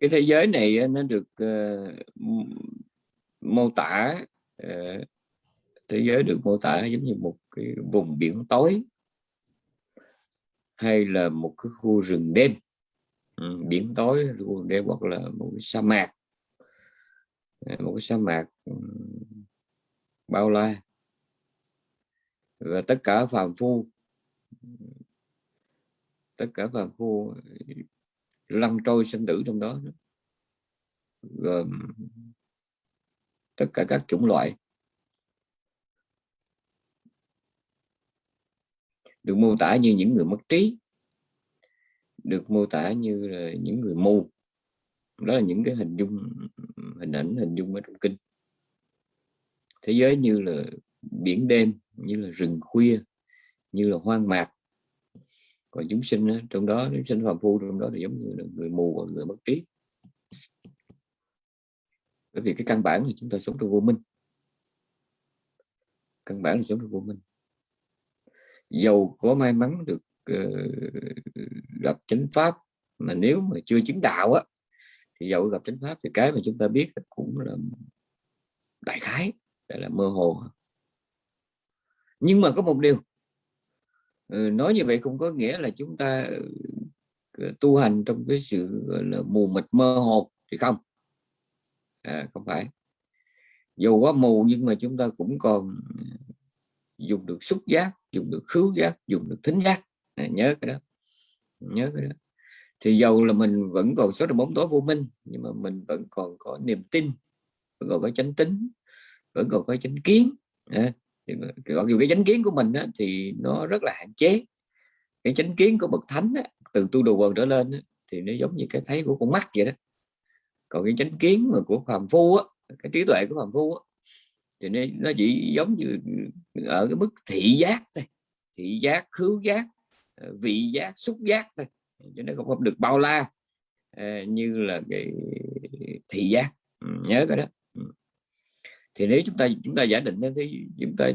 cái thế giới này nó được uh, mô tả uh, thế giới được mô tả giống như một cái vùng biển tối hay là một cái khu rừng đêm. Ừ, biển tối khu đêm hoặc là một cái sa mạc. Ờ, một cái sa mạc ừ, bao la. Và tất cả phàm phu tất cả phàm phu lăn trôi sinh tử trong đó. Gồm tất cả các chủng loại. Được mô tả như những người mất trí. Được mô tả như là những người mù. Đó là những cái hình dung, hình ảnh, hình dung ở trong kinh. Thế giới như là biển đêm, như là rừng khuya, như là hoang mạc và chúng sinh trong đó chúng sinh phàm phu trong đó thì giống như là người mù và người mất trí bởi vì cái căn bản là chúng ta sống trong vô minh. Căn bản là sống trong vô minh. Dầu có may mắn được uh, gặp chánh pháp mà nếu mà chưa chứng đạo á thì dầu gặp chánh pháp thì cái mà chúng ta biết cũng là đại khái là mơ hồ. Nhưng mà có một điều ừ, nói như vậy không có nghĩa là chúng ta ừ, ờ, tu hành trong cái sự là mù mịt mơ hồ thì không. À, không phải. Dù có mù nhưng mà chúng ta cũng còn ừ, dùng được xúc giác dùng được khứu giác dùng được thính giác. À, nhớ cái đó. Nhớ cái đó. Thì dầu là mình vẫn còn số trong bóng tối vô minh nhưng mà mình vẫn còn có niềm tin vẫn còn có chánh tính vẫn còn có chánh kiến à, Ờ, mặc dù cái chánh kiến của mình á, thì nó rất là hạn chế. Cái chánh kiến của bậc thánh á, từ tu đồ quần trở lên á, thì nó giống như cái thấy của con mắt vậy đó. Còn cái chánh kiến mà của phàm phu á, cái trí tuệ của phàm phu á, thì nó, nó chỉ giống như ừ, ở cái mức thị giác thôi. Thị giác khứu giác ờ, vị giác xúc giác thôi cho nên không được bao la ờ, như là cái thị giác. Nhớ cái đó thì nếu chúng ta chúng ta giả định thì chúng ta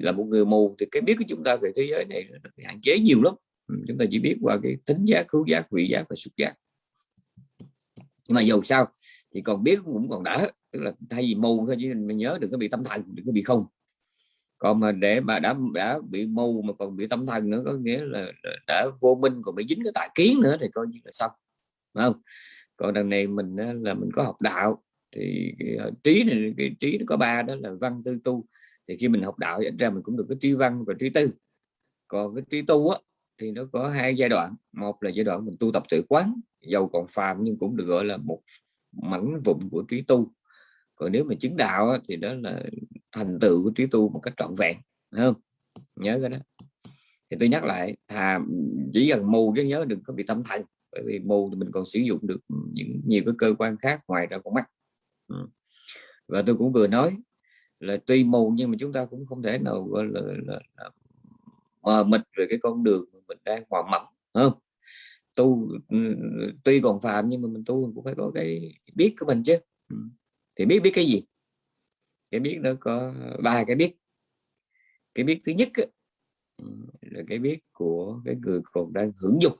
là một người mù, thì cái biết của chúng ta về thế giới này hạn chế nhiều lắm. Ừ, chúng ta chỉ biết qua cái tính giác khứu giác, vị giác và xúc giác. Nhưng mà dầu sao, thì còn biết cũng còn đỡ, tức là thay vì mù thôi, chứ mình nhớ đừng có bị tâm thần, đừng có bị không. Còn mà để mà đã đã bị mù mà còn bị tâm thần nữa, có nghĩa là đã vô minh còn bị dính cái tà kiến nữa, thì coi như là xong. Đúng không? Còn đằng này mình là mình có học đạo thì cái trí này cái trí nó có ba đó là văn tư tu. Thì khi mình học đạo ra mình cũng được cái trí văn và trí tư. Còn cái trí tu á, thì nó có hai giai đoạn. Một là giai đoạn mình tu tập tự quán dầu còn phàm nhưng cũng được gọi là một mảnh vụn của trí tu. Còn nếu mà chứng đạo thì đó là thành tựu của trí tu một cách trọn vẹn không? Nhớ cái đó. Thì tôi nhắc lại, thà chỉ cần mù chứ nhớ đừng có bị tâm thần, bởi vì mù thì mình còn sử dụng được những nhiều cái cơ quan khác ngoài ra con mắt. Ừ. và tôi cũng vừa nói là tuy mù nhưng mà chúng ta cũng không thể nào gọi là, là, là mờ mịt về cái con đường mà mình đang hòa mỏng không? Tu ừ, tuy còn phạm nhưng mà mình tu cũng phải có cái biết của mình chứ. Ừ. Thì biết biết cái gì? Cái biết nó có ba cái biết. Cái biết thứ nhất là cái biết của cái người còn đang hưởng dục.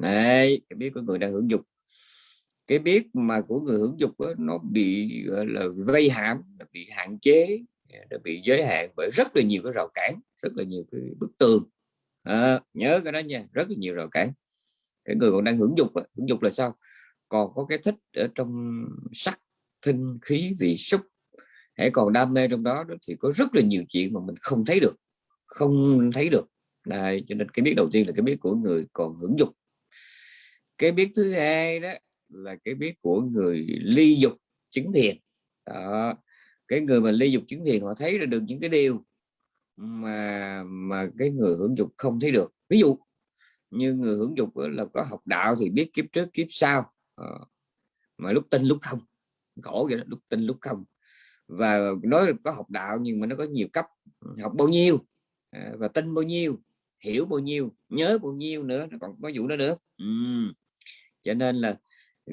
Này cái biết của người đang hưởng dục cái biết mà của người hưởng dục đó, nó bị gọi là vây hãm bị hạn chế nó bị giới hạn bởi rất là nhiều cái rào cản rất là nhiều cái bức tường. À, nhớ cái đó nha rất là nhiều rào cản. Cái người còn đang hưởng dục hưởng dục là sao? Còn có cái thích ở trong sắc thinh khí vị xúc hãy còn đam mê trong đó, thì có rất là nhiều chuyện mà mình không thấy được không thấy được. Đây, cho nên cái biết đầu tiên là cái biết của người còn hưởng dục. Cái biết thứ hai đó là cái biết của người ly dục chứng thiền. Đó. cái người mà ly dục chứng thiền họ thấy ra được những cái điều mà mà cái người hưởng dục không thấy được. Ví dụ như người hưởng dục là có học đạo thì biết kiếp trước kiếp sau. Ờ, mà lúc tin lúc không. Khổ vậy đó, lúc tin lúc không. Và nói có học đạo nhưng mà nó có nhiều cấp. Học bao nhiêu à, và tin bao nhiêu hiểu bao nhiêu nhớ bao nhiêu nữa nó còn có vụ đó nữa. Ừ. cho nên là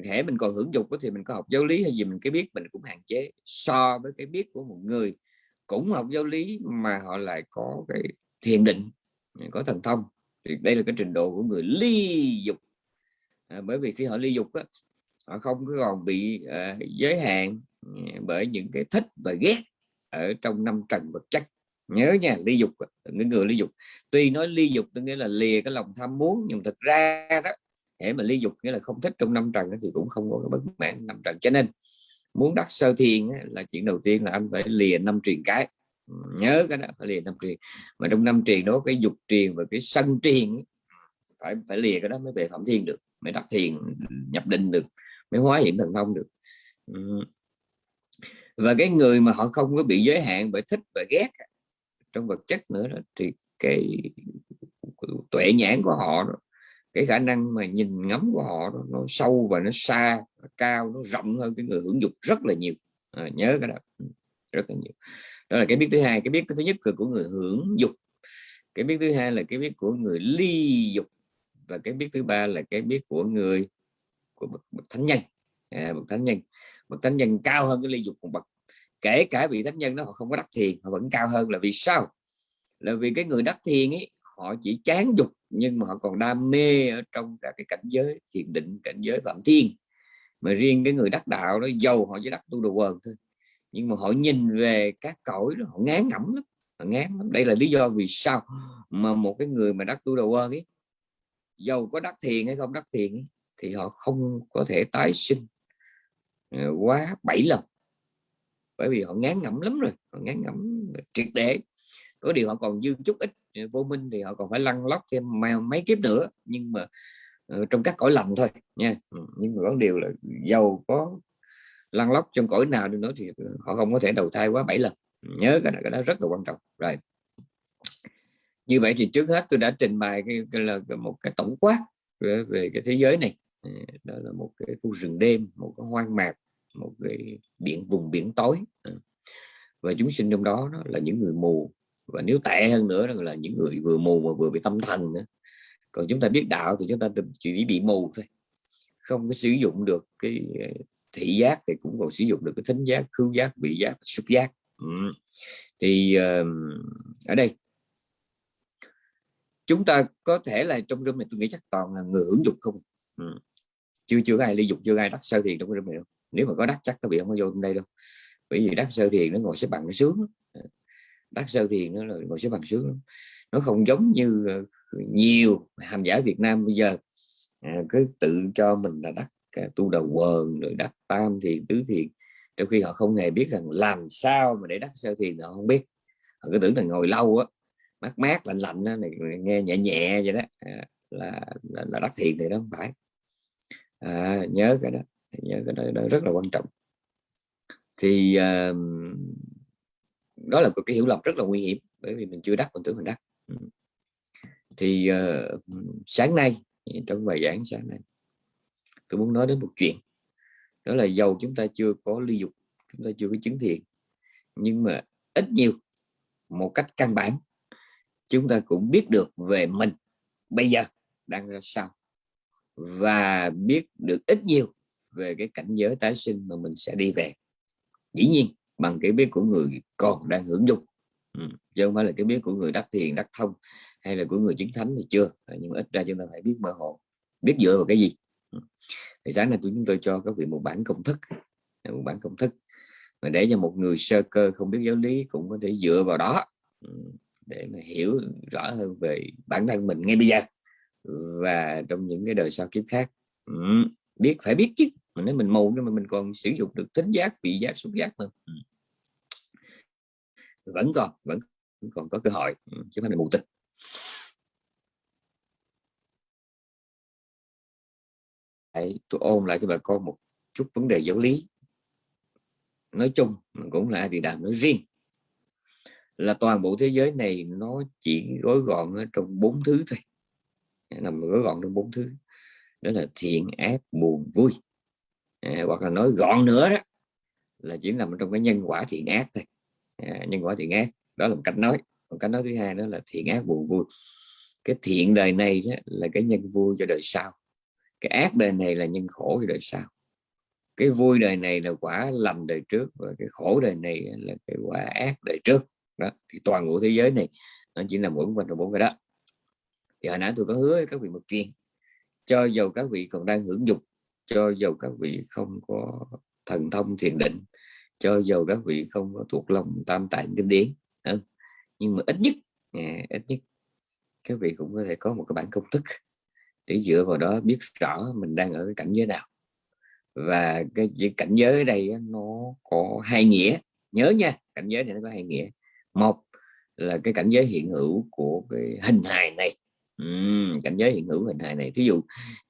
thể mình còn hưởng dục thì mình có học giáo lý hay gì mình cái biết mình cũng hạn chế so với cái biết của một người. Cũng học giáo lý mà họ lại có cái thiền định có thần thông. Thì đây là cái trình độ của người ly dục. À, bởi vì khi họ ly dục á, họ không còn bị uh, giới hạn à, bởi những cái thích và ghét ở trong năm trần vật chất. Nhớ nha ly dục những người ly dục. Tuy nói ly dục tôi nghĩa là lìa cái lòng tham muốn nhưng thực ra đó thể mà ly dục nghĩa là không thích trong năm trần thì cũng không có cái bất mãn năm trần. Cho nên muốn đắc sơ thiền là chuyện đầu tiên là anh phải lìa năm truyền cái. Nhớ cái đó phải lìa năm truyền mà trong năm truyền đó cái dục truyền và cái sân truyền phải phải lìa cái đó mới về phẩm thiên được mới đắc thiền nhập định được mới hóa hiện thần thông được. Và cái người mà họ không có bị giới hạn bởi thích và ghét trong vật chất nữa đó, thì cái tuệ nhãn của họ đó, cái khả năng mà nhìn ngắm của họ đó, nó sâu và nó xa nó cao nó rộng hơn cái người hưởng dục rất là nhiều. À, nhớ cái đó. Ừ, rất là nhiều. Đó là cái biết thứ hai. Cái biết thứ nhất là của người hưởng dục. Cái biết thứ hai là cái biết của người ly dục. Và cái biết thứ ba là cái biết của người của một, một thánh nhân. À, một thánh nhân. Một thánh nhân cao hơn cái ly dục một bậc. Kể cả vị thánh nhân đó họ không có đắc thiền họ vẫn cao hơn. Là vì sao? Là vì cái người đắc thiền ấy họ chỉ chán dục nhưng mà họ còn đam mê ở trong cả cái cảnh giới thiền định cảnh giới phạm thiên. Mà riêng cái người đắc đạo đó giàu họ chỉ đắc tu đồ quần thôi nhưng mà họ nhìn về các cõi đó họ ngán ngẩm lắm họ ngán lắm. Đây là lý do vì sao mà một cái người mà đắc tu đồ quần ấy giàu có đắc thiền hay không đắc thiền ấy, thì họ không có thể tái sinh ờ, quá bảy lần. Bởi vì họ ngán ngẩm lắm rồi họ ngán ngẩm triệt để. Có điều họ còn dư chút ít vô minh thì họ còn phải lăn lóc thêm mấy kiếp nữa. Nhưng mà ờ, trong các cõi lầm thôi nha. Ừ, nhưng mà có điều là giàu có lăn lóc trong cõi nào đi nữa thì họ không có thể đầu thai quá bảy lần. Ừ, nhớ cái này cái đó rất là quan trọng. Rồi. Như vậy thì trước hết tôi đã trình bày cái, cái là một cái tổng quát về, về cái thế giới này. Ừ, đó là một cái khu rừng đêm một cái hoang mạc một cái biển vùng biển tối. Và chúng sinh trong đó, đó là những người mù và nếu tệ hơn nữa là những người vừa mù mà vừa bị tâm thần nữa. Còn chúng ta biết đạo thì chúng ta chỉ bị mù thôi. Không có sử dụng được cái ờ, thị giác thì cũng còn sử dụng được cái thính giác khứu giác vị giác xúc giác. Ừ. thì uh, ở đây. Chúng ta có thể là trong room này tôi nghĩ chắc toàn là người hưởng dục không ừ. chưa chưa ai ly dục chưa ai đắc sơ thiền trong room này đâu. Nếu mà có đắc chắc các vị không có vô trong đây đâu. Bởi vì đắc sơ thiền nó ngồi xếp bằng nó sướng đắc sơ thiền nó là ngồi xếp bằng sướng nó không giống như ờ, nhiều hành giả Việt Nam bây giờ. À, cứ tự cho mình là đắc à, tu đầu quần rồi đắc tam thiền tứ thiền. Trong khi họ không hề biết rằng làm sao mà để đắc sơ thiền họ không biết. Họ cứ tưởng là ngồi lâu á mát mát lạnh lạnh đó, này nghe nhẹ nhẹ vậy đó. À, là, là là đắc thiền thì đó không phải. À, nhớ cái đó nhớ cái đó, đó rất là quan trọng. Thì uh, đó là một cái hiểu lầm rất là nguy hiểm bởi vì mình chưa đắc mình tưởng mình đắc. Ừ. Thì uh, sáng nay trong bài giảng sáng nay tôi muốn nói đến một chuyện. Đó là dầu chúng ta chưa có ly dục chúng ta chưa có chứng thiện nhưng mà ít nhiều một cách căn bản chúng ta cũng biết được về mình bây giờ đang ra sao và biết được ít nhiều về cái cảnh giới tái sinh mà mình sẽ đi về. Dĩ nhiên bằng cái biết của người còn đang hưởng dụng ừ. chứ không phải là cái biết của người đắc thiền, đắc thông hay là của người chứng thánh thì chưa nhưng mà ít ra chúng ta phải biết mơ hồ, biết dựa vào cái gì ừ. thì sáng nay chúng tôi cho các vị một bản công thức, một bản công thức mà để cho một người sơ cơ không biết giáo lý cũng có thể dựa vào đó ừ, để mà hiểu rõ hơn về bản thân mình ngay bây giờ và trong những cái đời sau kiếp khác ừ, biết, phải biết chứ mà nếu mình mù nhưng mà mình còn sử dụng được tính giác vị giác xúc giác nữa. Vẫn còn vẫn còn có cơ hội. Chứ không phải mù tịch Đấy, tôi ôn lại cho bà con một chút vấn đề giáo lý. Nói chung cũng là thì đàm nói riêng. Là toàn bộ thế giới này nó chỉ gói gọn ở trong bốn thứ thôi. Nằm gói gọn trong bốn thứ. Đó là thiện ác buồn vui à, hoặc là nói gọn nữa đó là chỉ nằm trong cái nhân quả thiện ác thôi. À, nhân quả thiện ác đó là một cách nói. Một cách nói thứ hai đó là thiện ác buồn vui. Cái thiện đời này đó là cái nhân vui cho đời sau. Cái ác đời này là nhân khổ cho đời sau. Cái vui đời này là quả lầm đời trước và cái khổ đời này là cái quả ác đời trước. Đó thì toàn bộ thế giới này nó chỉ là mỗi quanh bốn cái đó. Thì hồi nãy tôi có hứa với các vị một chuyện cho dầu các vị còn đang hưởng dục cho dầu các vị không có thần thông thiền định cho dầu các vị không có thuộc lòng tam tạng kinh điển ừ. nhưng mà ít nhất à, ít nhất các vị cũng có thể có một cái bản công thức để dựa vào đó biết rõ mình đang ở cái cảnh giới nào. Và cái, cái cảnh giới ở đây nó có hai nghĩa. Nhớ nha cảnh giới này nó có hai nghĩa. Một là cái cảnh giới hiện hữu của cái hình hài này uhm, cảnh giới hiện hữu hình hài này thí dụ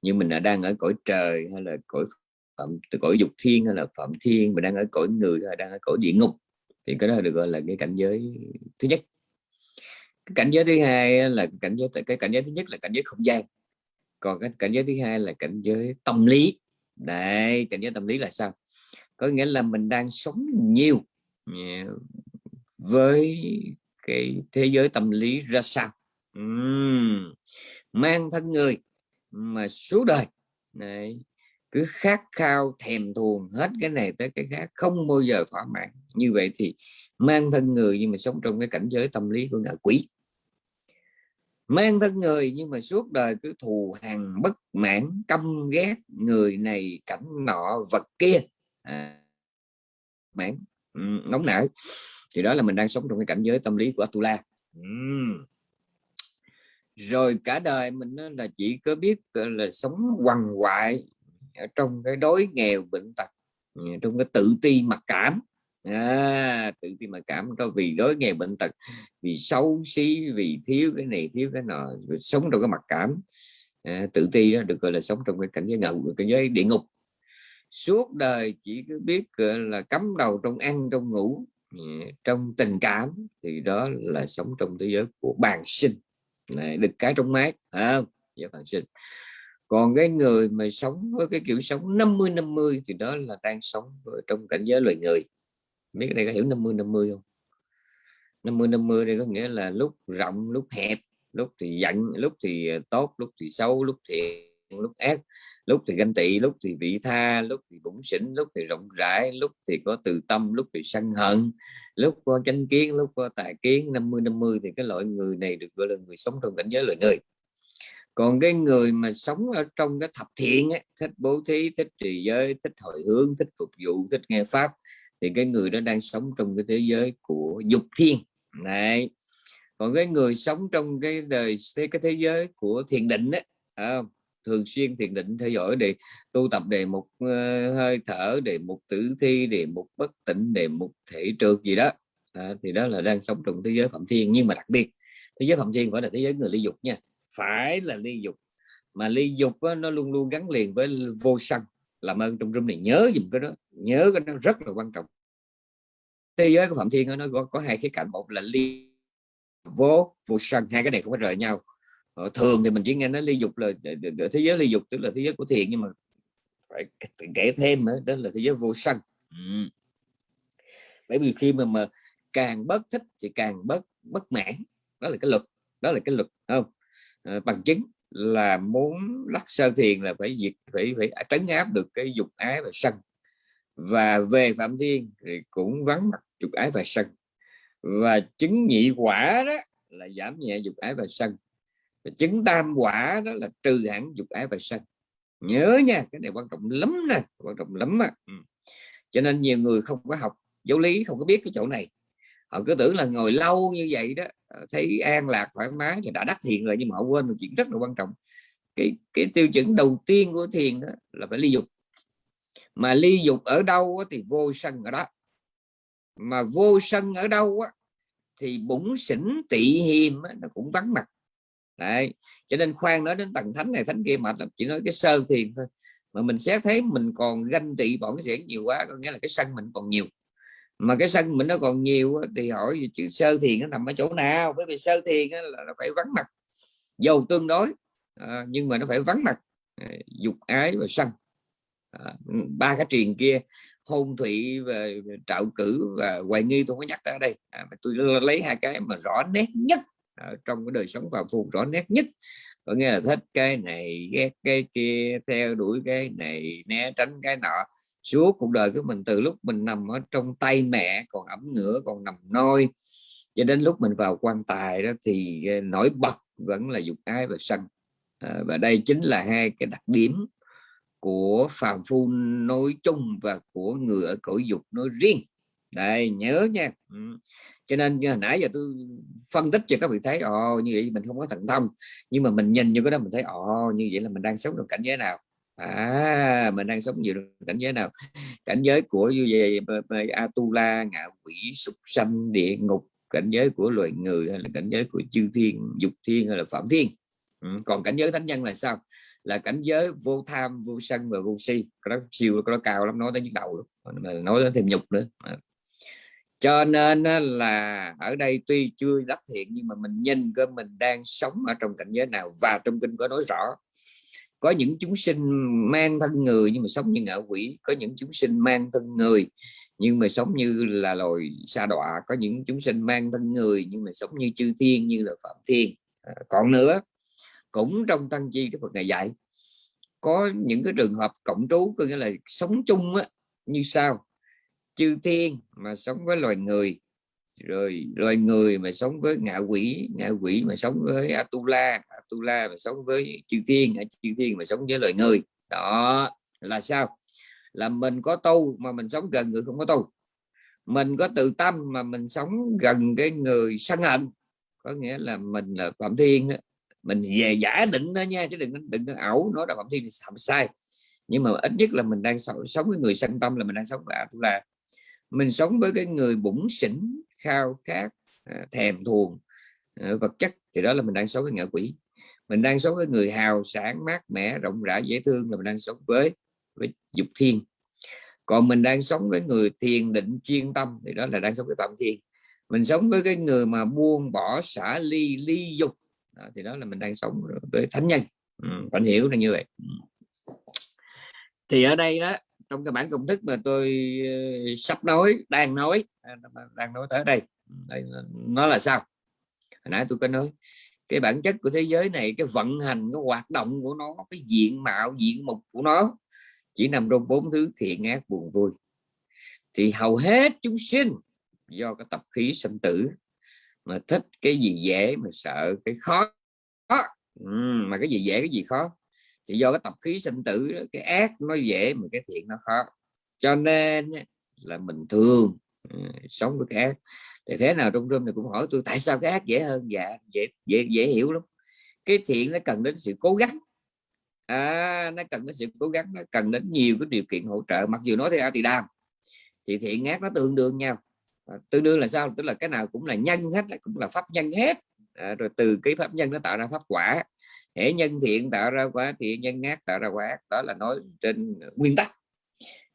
như mình đã đang ở cõi trời hay là cõi phạm từ cõi dục thiên hay là phạm thiên mình đang ở cõi người hay là đang ở cõi địa ngục thì cái đó được gọi là cái cảnh giới thứ nhất. Cái cảnh giới thứ hai là cảnh giới cái cảnh giới thứ nhất là cảnh giới không gian còn cái cảnh giới thứ hai là cảnh giới tâm lý. Đây cảnh giới tâm lý là sao? Có nghĩa là mình đang sống nhiều với cái thế giới tâm lý ra sao? Uhm, mang thân người mà suốt đời. Này cứ khát khao thèm thuồng hết cái này tới cái khác không bao giờ thỏa mãn. Như vậy thì mang thân người nhưng mà sống trong cái cảnh giới tâm lý của ngạ quỷ. Mang thân người nhưng mà suốt đời cứ thù hằn bất mãn căm ghét người này cảnh nọ vật kia. À, mãn. Nóng nảy. Thì đó là mình đang sống trong cái cảnh giới tâm lý của Atula. Uhm rồi cả đời mình là chỉ có biết là sống quằn quại ở trong cái đói nghèo bệnh tật ừ, trong cái tự ti mặc cảm. À, tự ti mặc cảm đó vì đói nghèo bệnh tật vì xấu xí vì thiếu cái này thiếu cái nọ sống trong cái mặc cảm. À, tự ti đó được gọi là sống trong cái cảnh giới ngầu cảnh giới địa ngục. Suốt đời chỉ cứ biết là cắm đầu trong ăn trong ngủ ừ, trong tình cảm thì đó là sống trong thế giới của bàn sinh này, được cái trong mát à, giới bàn sinh còn cái người mà sống với cái kiểu sống 50 50 thì đó là đang sống trong cảnh giới loài người. Biết đây có hiểu 50 50 không? 50 50 đây có nghĩa là lúc rộng lúc hẹp lúc thì giận lúc thì tốt lúc thì xấu lúc thì lúc ác lúc thì ganh tị lúc thì vị tha lúc thì bụng xỉn lúc thì rộng rãi lúc thì có từ tâm lúc thì sân hận lúc có chánh kiến lúc có tài kiến. 50 50 thì cái loại người này được gọi là người sống trong cảnh giới loài người. Còn cái người mà sống ở trong cái thập thiện ấy, thích bố thí thích trì giới thích hồi hướng thích phục vụ thích nghe pháp thì cái người đó đang sống trong cái thế giới của dục thiên. Này còn cái người sống trong cái đời cái thế giới của thiền định ấy, à, thường xuyên thiền định theo dõi để tu tập đề mục uh, hơi thở đề mục tử thi đề mục bất tỉnh đề mục thể trượt gì đó. À, thì đó là đang sống trong thế giới phạm thiên. Nhưng mà đặc biệt thế giới phạm thiên phải là thế giới người ly dục nha. Phải là ly dục. Mà ly dục đó, nó luôn luôn gắn liền với vô sân làm ơn trong room này. Nhớ dùm cái đó nhớ cái đó rất là quan trọng. Thế giới của phạm thiên đó, nó có, có hai khía cạnh. Một là ly vô vô sân hai cái này không có rời nhau. Ờ, thường thì mình chỉ nghe nói ly dục là thế giới ly dục tức là thế giới của thiền nhưng mà phải kể thêm nữa đó là thế giới vô sân ừ. bởi vì khi mà mà càng bất thích thì càng bất bất mãn. Đó là cái luật đó là cái luật không? À, bằng chứng là muốn lắc sơ thiền là phải diệt phải phải trấn áp được cái dục ái và sân. Và về phạm thiên thì cũng vắng mặt dục ái và sân. Và chứng nhị quả đó là giảm nhẹ dục ái và sân chứng tam quả đó là trừ hẳn dục ái và sân. Nhớ nha cái này quan trọng lắm nè quan trọng lắm á. Ừ. cho nên nhiều người không có học giáo lý không có biết cái chỗ này. Họ cứ tưởng là ngồi lâu như vậy đó ờ, thấy an lạc thoải mái thì đã đắc thiền rồi nhưng mà họ quên một chuyện rất là quan trọng. Cái cái tiêu chuẩn đầu tiên của thiền đó là phải ly dục. Mà ly dục ở đâu thì vô sân ở đó. Mà vô sân ở đâu á, thì bụng xỉn tị hiềm nó cũng vắng mặt đấy cho nên khoan nói đến tầng thánh này thánh kia mệt lắm. Chỉ nói cái sơ thiền thôi. Mà mình sẽ thấy mình còn ganh tị bọn sẽ nhiều quá có nghĩa là cái sân mình còn nhiều. Mà cái sân mình nó còn nhiều thì hỏi chữ sơ thiền nó nằm ở chỗ nào? Bởi vì sơ thiền là nó phải vắng mặt. Dầu tương đối à, nhưng mà nó phải vắng mặt. À, dục ái và sân. À, ba cái truyền kia hôn thủy và trạo cử và hoài nghi tôi có nhắc ở đây. À, tôi lấy hai cái mà rõ nét nhất ở trong cái đời sống vào phù rõ nét nhất. Có nghĩa là thích cái này ghét cái kia theo đuổi cái này né tránh cái nọ. Suốt cuộc đời của mình từ lúc mình nằm ở trong tay mẹ còn ẩm ngửa còn nằm nôi cho đến lúc mình vào quan tài đó thì ờ, nổi bật vẫn là dục ái và sân. À, và đây chính là hai cái đặc điểm của phàm phu nói chung và của người ở cõi dục nói riêng. Đây nhớ nha cho nên hồi nãy giờ tôi phân tích cho các vị thấy, ồ, như vậy mình không có thần thông. Nhưng mà mình nhìn như cái đó mình thấy, ồ, như vậy là mình đang sống trong cảnh giới nào? À mình đang sống nhiều cảnh giới nào? Cảnh giới của như vậy atula, ngạ quỷ, súc sanh, địa ngục, cảnh giới của loài người hay là cảnh giới của chư thiên, dục thiên hay là phạm thiên? Ừ. còn cảnh giới thánh nhân là sao? Là cảnh giới vô tham, vô sân và vô si. Nó siêu nó cao lắm, nói tới nhức đầu luôn. Nói tới thêm nhục nữa cho nên là ở đây tuy chưa đắc thiện nhưng mà mình nhìn cơ mình đang sống ở trong cảnh giới nào và trong kinh có nói rõ. Có những chúng sinh mang thân người nhưng mà sống như ngạ quỷ có những chúng sinh mang thân người nhưng mà sống như là loài sa đọa có những chúng sinh mang thân người nhưng mà sống như chư thiên như là phạm thiên. À, còn nữa cũng trong tăng chi cái Phật ngày dạy có những cái trường hợp cộng trú có nghĩa là sống chung á, như sau chư thiên mà sống với loài người. Rồi loài người mà sống với ngạ quỷ ngạ quỷ mà sống với atula atula mà sống với chư thiên chư thiên mà sống với loài người. Đó, là sao? Là mình có tu mà mình sống gần người không có tu. Mình có tự tâm mà mình sống gần cái người sân hận. Có nghĩa là mình là phạm thiên đó. mình về giả định đó nha, chứ đừng đừng có ảo nói là phạm thiên thì sai. Nhưng mà ít nhất là mình đang sống với người sân tâm là mình đang sống với atula mình sống với cái người bụng xỉn khao khát à, thèm thuồng à, vật chất thì đó là mình đang sống với ngạ quỷ. Mình đang sống với người hào sản mát mẻ rộng rãi dễ thương là mình đang sống với với dục thiên. Còn mình đang sống với người thiền định chuyên tâm thì đó là đang sống với phạm thiên. Mình sống với cái người mà buông bỏ xả ly ly dục đó, thì đó là mình đang sống với thánh nhân. Ừ, bạn hiểu là như vậy. Ừ. Thì ở đây đó trong cái bản công thức mà tôi ờ, sắp nói đang nói à, đang nói tới đây. Đây nó là sao? Hồi nãy tôi có nói cái bản chất của thế giới này cái vận hành cái hoạt động của nó cái diện mạo diện mục của nó chỉ nằm trong bốn thứ thiện ác buồn vui. Thì hầu hết chúng sinh do cái tập khí sinh tử mà thích cái gì dễ mà sợ cái khó. Ừ, mà cái gì dễ cái gì khó? Thì do cái tập khí sinh tử đó, cái ác nó dễ mà cái thiện nó khó. Cho nên là mình thường ừ, sống với cái ác. Thì thế nào trong room này cũng hỏi tôi tại sao cái ác dễ hơn? Dạ dễ dễ dễ hiểu lắm. Cái thiện nó cần đến sự cố gắng. À, nó cần đến sự cố gắng nó cần đến nhiều cái điều kiện hỗ trợ. Mặc dù nói theo thì đam thì thiện ác nó tương đương nhau. À, tương đương là sao? Tức là cái nào cũng là nhân hết cũng là pháp nhân hết. À, rồi từ cái pháp nhân nó tạo ra pháp quả hễ nhân thiện tạo ra quả thiện nhân ác tạo ra quả ác. Đó là nói trên nguyên tắc.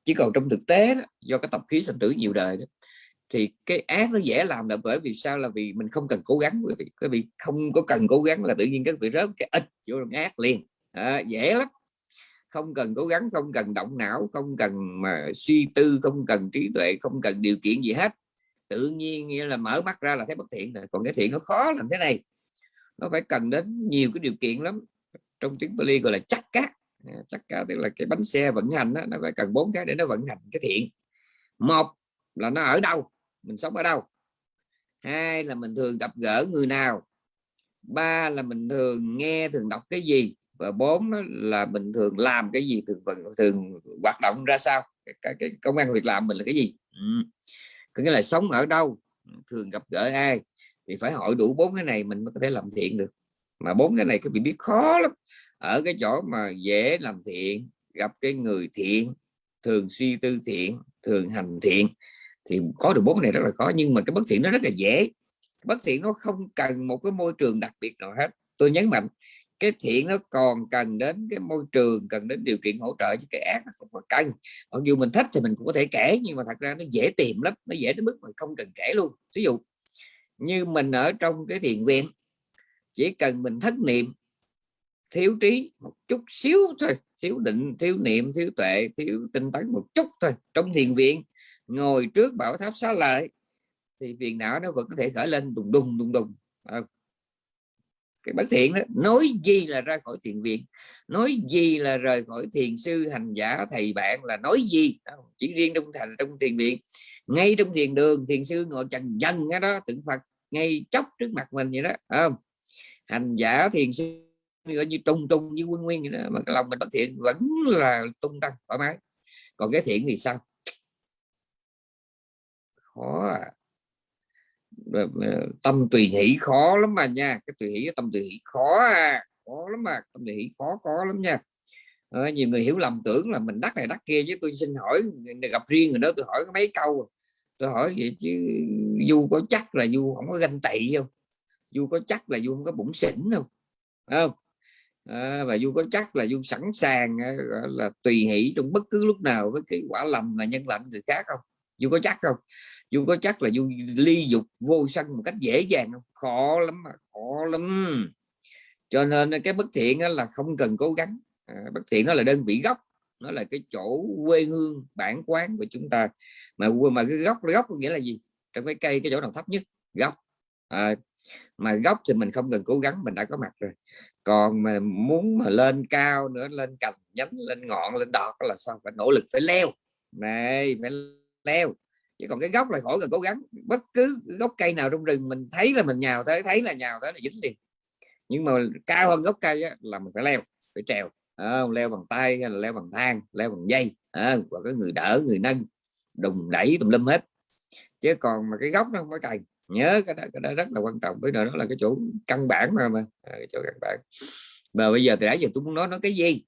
Chứ còn trong thực tế đó, do cái tập khí sinh tử nhiều đời đó, thì cái ác nó dễ làm là bởi vì sao? Là vì mình không cần cố gắng quý vị. Quý vị không có cần cố gắng là tự nhiên các vị rớt cái ít vô ác liền. À, dễ lắm. Không cần cố gắng không cần động não không cần mà suy tư không cần trí tuệ không cần điều kiện gì hết. Tự nhiên nghĩa là mở mắt ra là thấy bất thiện rồi. Còn cái thiện nó khó làm thế này nó phải cần đến nhiều cái điều kiện lắm. Trong tiếng Bali gọi là chắc cát à, chắc cát tức là cái bánh xe vận hành đó, nó phải cần bốn cái để nó vận hành cái thiện. Một là nó ở đâu? Mình sống ở đâu? Hai là mình thường gặp gỡ người nào? Ba là mình thường nghe thường đọc cái gì? Và bốn là mình thường làm cái gì? Thường thường hoạt động ra sao? Cái, cái công an việc làm mình là cái gì? Ừ. có nghĩa là sống ở đâu? Thường gặp gỡ ai? Thì phải hỏi đủ bốn cái này mình mới có thể làm thiện được. Mà bốn cái này các vị biết khó lắm. Ở cái chỗ mà dễ làm thiện, gặp cái người thiện, thường suy tư thiện, thường hành thiện, thì có được bốn này rất là khó. Nhưng mà cái bất thiện nó rất là dễ. Bất thiện nó không cần một cái môi trường đặc biệt nào hết. Tôi nhấn mạnh, cái thiện nó còn cần đến cái môi trường, cần đến điều kiện hỗ trợ chứ cái ác nó không có cần. Mặc dù mình thích thì mình cũng có thể kể, nhưng mà thật ra nó dễ tìm lắm, nó dễ đến mức mà không cần kể luôn. Ví dụ như mình ở trong cái thiền viện. Chỉ cần mình thất niệm thiếu trí một chút xíu thôi thiếu định thiếu niệm thiếu tuệ thiếu tinh tấn một chút thôi trong thiền viện ngồi trước bảo tháp xá lợi thì phiền não nó vẫn có thể khởi lên đùng đùng đùng đùng. À, cái bất thiện đó nói gì là ra khỏi thiền viện nói gì là rời khỏi thiền sư hành giả thầy bạn là nói gì? Chỉ riêng trong thành trong thiền viện. Ngay trong thiền đường thiền sư ngồi chần dần đó tượng phật ngay chốc trước mặt mình vậy đó không? Hành giả thiền sư gọi như trung trung như quân nguyên vậy đó mà cái lòng mình bất thiện vẫn là tung tăng thoải mái. Còn cái thiện thì sao? Khó à. Ờ, tâm tùy hỷ khó lắm mà nha cái tùy hỷ tâm tùy hỷ khó à khó lắm mà tâm tùy hỷ khó có lắm nha. À, nhiều người hiểu lầm tưởng là mình đắc này đắc kia chứ tôi xin hỏi gặp riêng người đó tôi hỏi có mấy câu à tôi hỏi vậy chứ du có chắc là du không có ganh tị không? Du có chắc là du không có bụng xỉn không? Không? À, và du có chắc là du sẵn sàng à, là tùy hỷ trong bất cứ lúc nào với cái quả lầm là nhân lạnh người khác không? Du có chắc không? Du có chắc là du ly dục vô sân một cách dễ dàng không? Khó lắm mà khó lắm. Cho nên à, cái bất thiện là không cần cố gắng. À, bất thiện nó là đơn vị gốc nó là cái chỗ quê hương bản quán của chúng ta. Mà mà cái gốc gốc có nghĩa là gì? Trong cái cây cái chỗ nào thấp nhất? Gốc. À, mà gốc thì mình không cần cố gắng mình đã có mặt rồi. Còn mà muốn mà lên cao nữa lên cành nhánh lên ngọn lên đọt là sao? Phải nỗ lực phải leo. Này phải leo. Chứ còn cái gốc là khỏi cần cố gắng. Bất cứ gốc cây nào trong rừng mình thấy là mình nhào tới thấy là nhào tới là dính liền. Nhưng mà cao hơn gốc cây á, là mình phải leo phải trèo à, leo bằng tay hay là leo bằng thang leo bằng dây à, và có người đỡ người nâng đùng đẩy tùm lum hết. Chứ còn mà cái gốc nó không có cày nhớ cái đó, cái đó rất là quan trọng với đó là cái chỗ căn bản mà mà à, cái chỗ căn bản. Mà bây giờ thì đã giờ tôi muốn nói nó cái gì?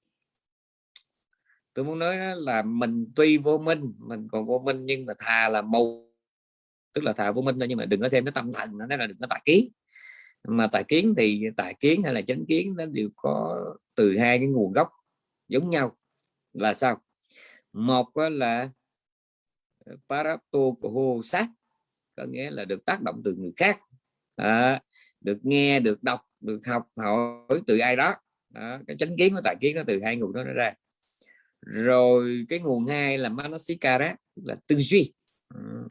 Tôi muốn nói là mình tuy vô minh mình còn vô minh nhưng mà thà là mù tức là thà vô minh thôi nhưng mà đừng có thêm cái tâm thần nữa là đừng có tà kiến mà tài kiến thì tài kiến hay là chánh kiến nó đều có từ hai cái nguồn gốc giống nhau. Là sao? Một là ờ, parato của sát có nghĩa là được tác động từ người khác. À, được nghe được đọc được học hỏi từ ai đó, à, cái chánh kiến của tài kiến nó từ hai nguồn đó nó ra. Rồi cái nguồn hai là manasikara là tư duy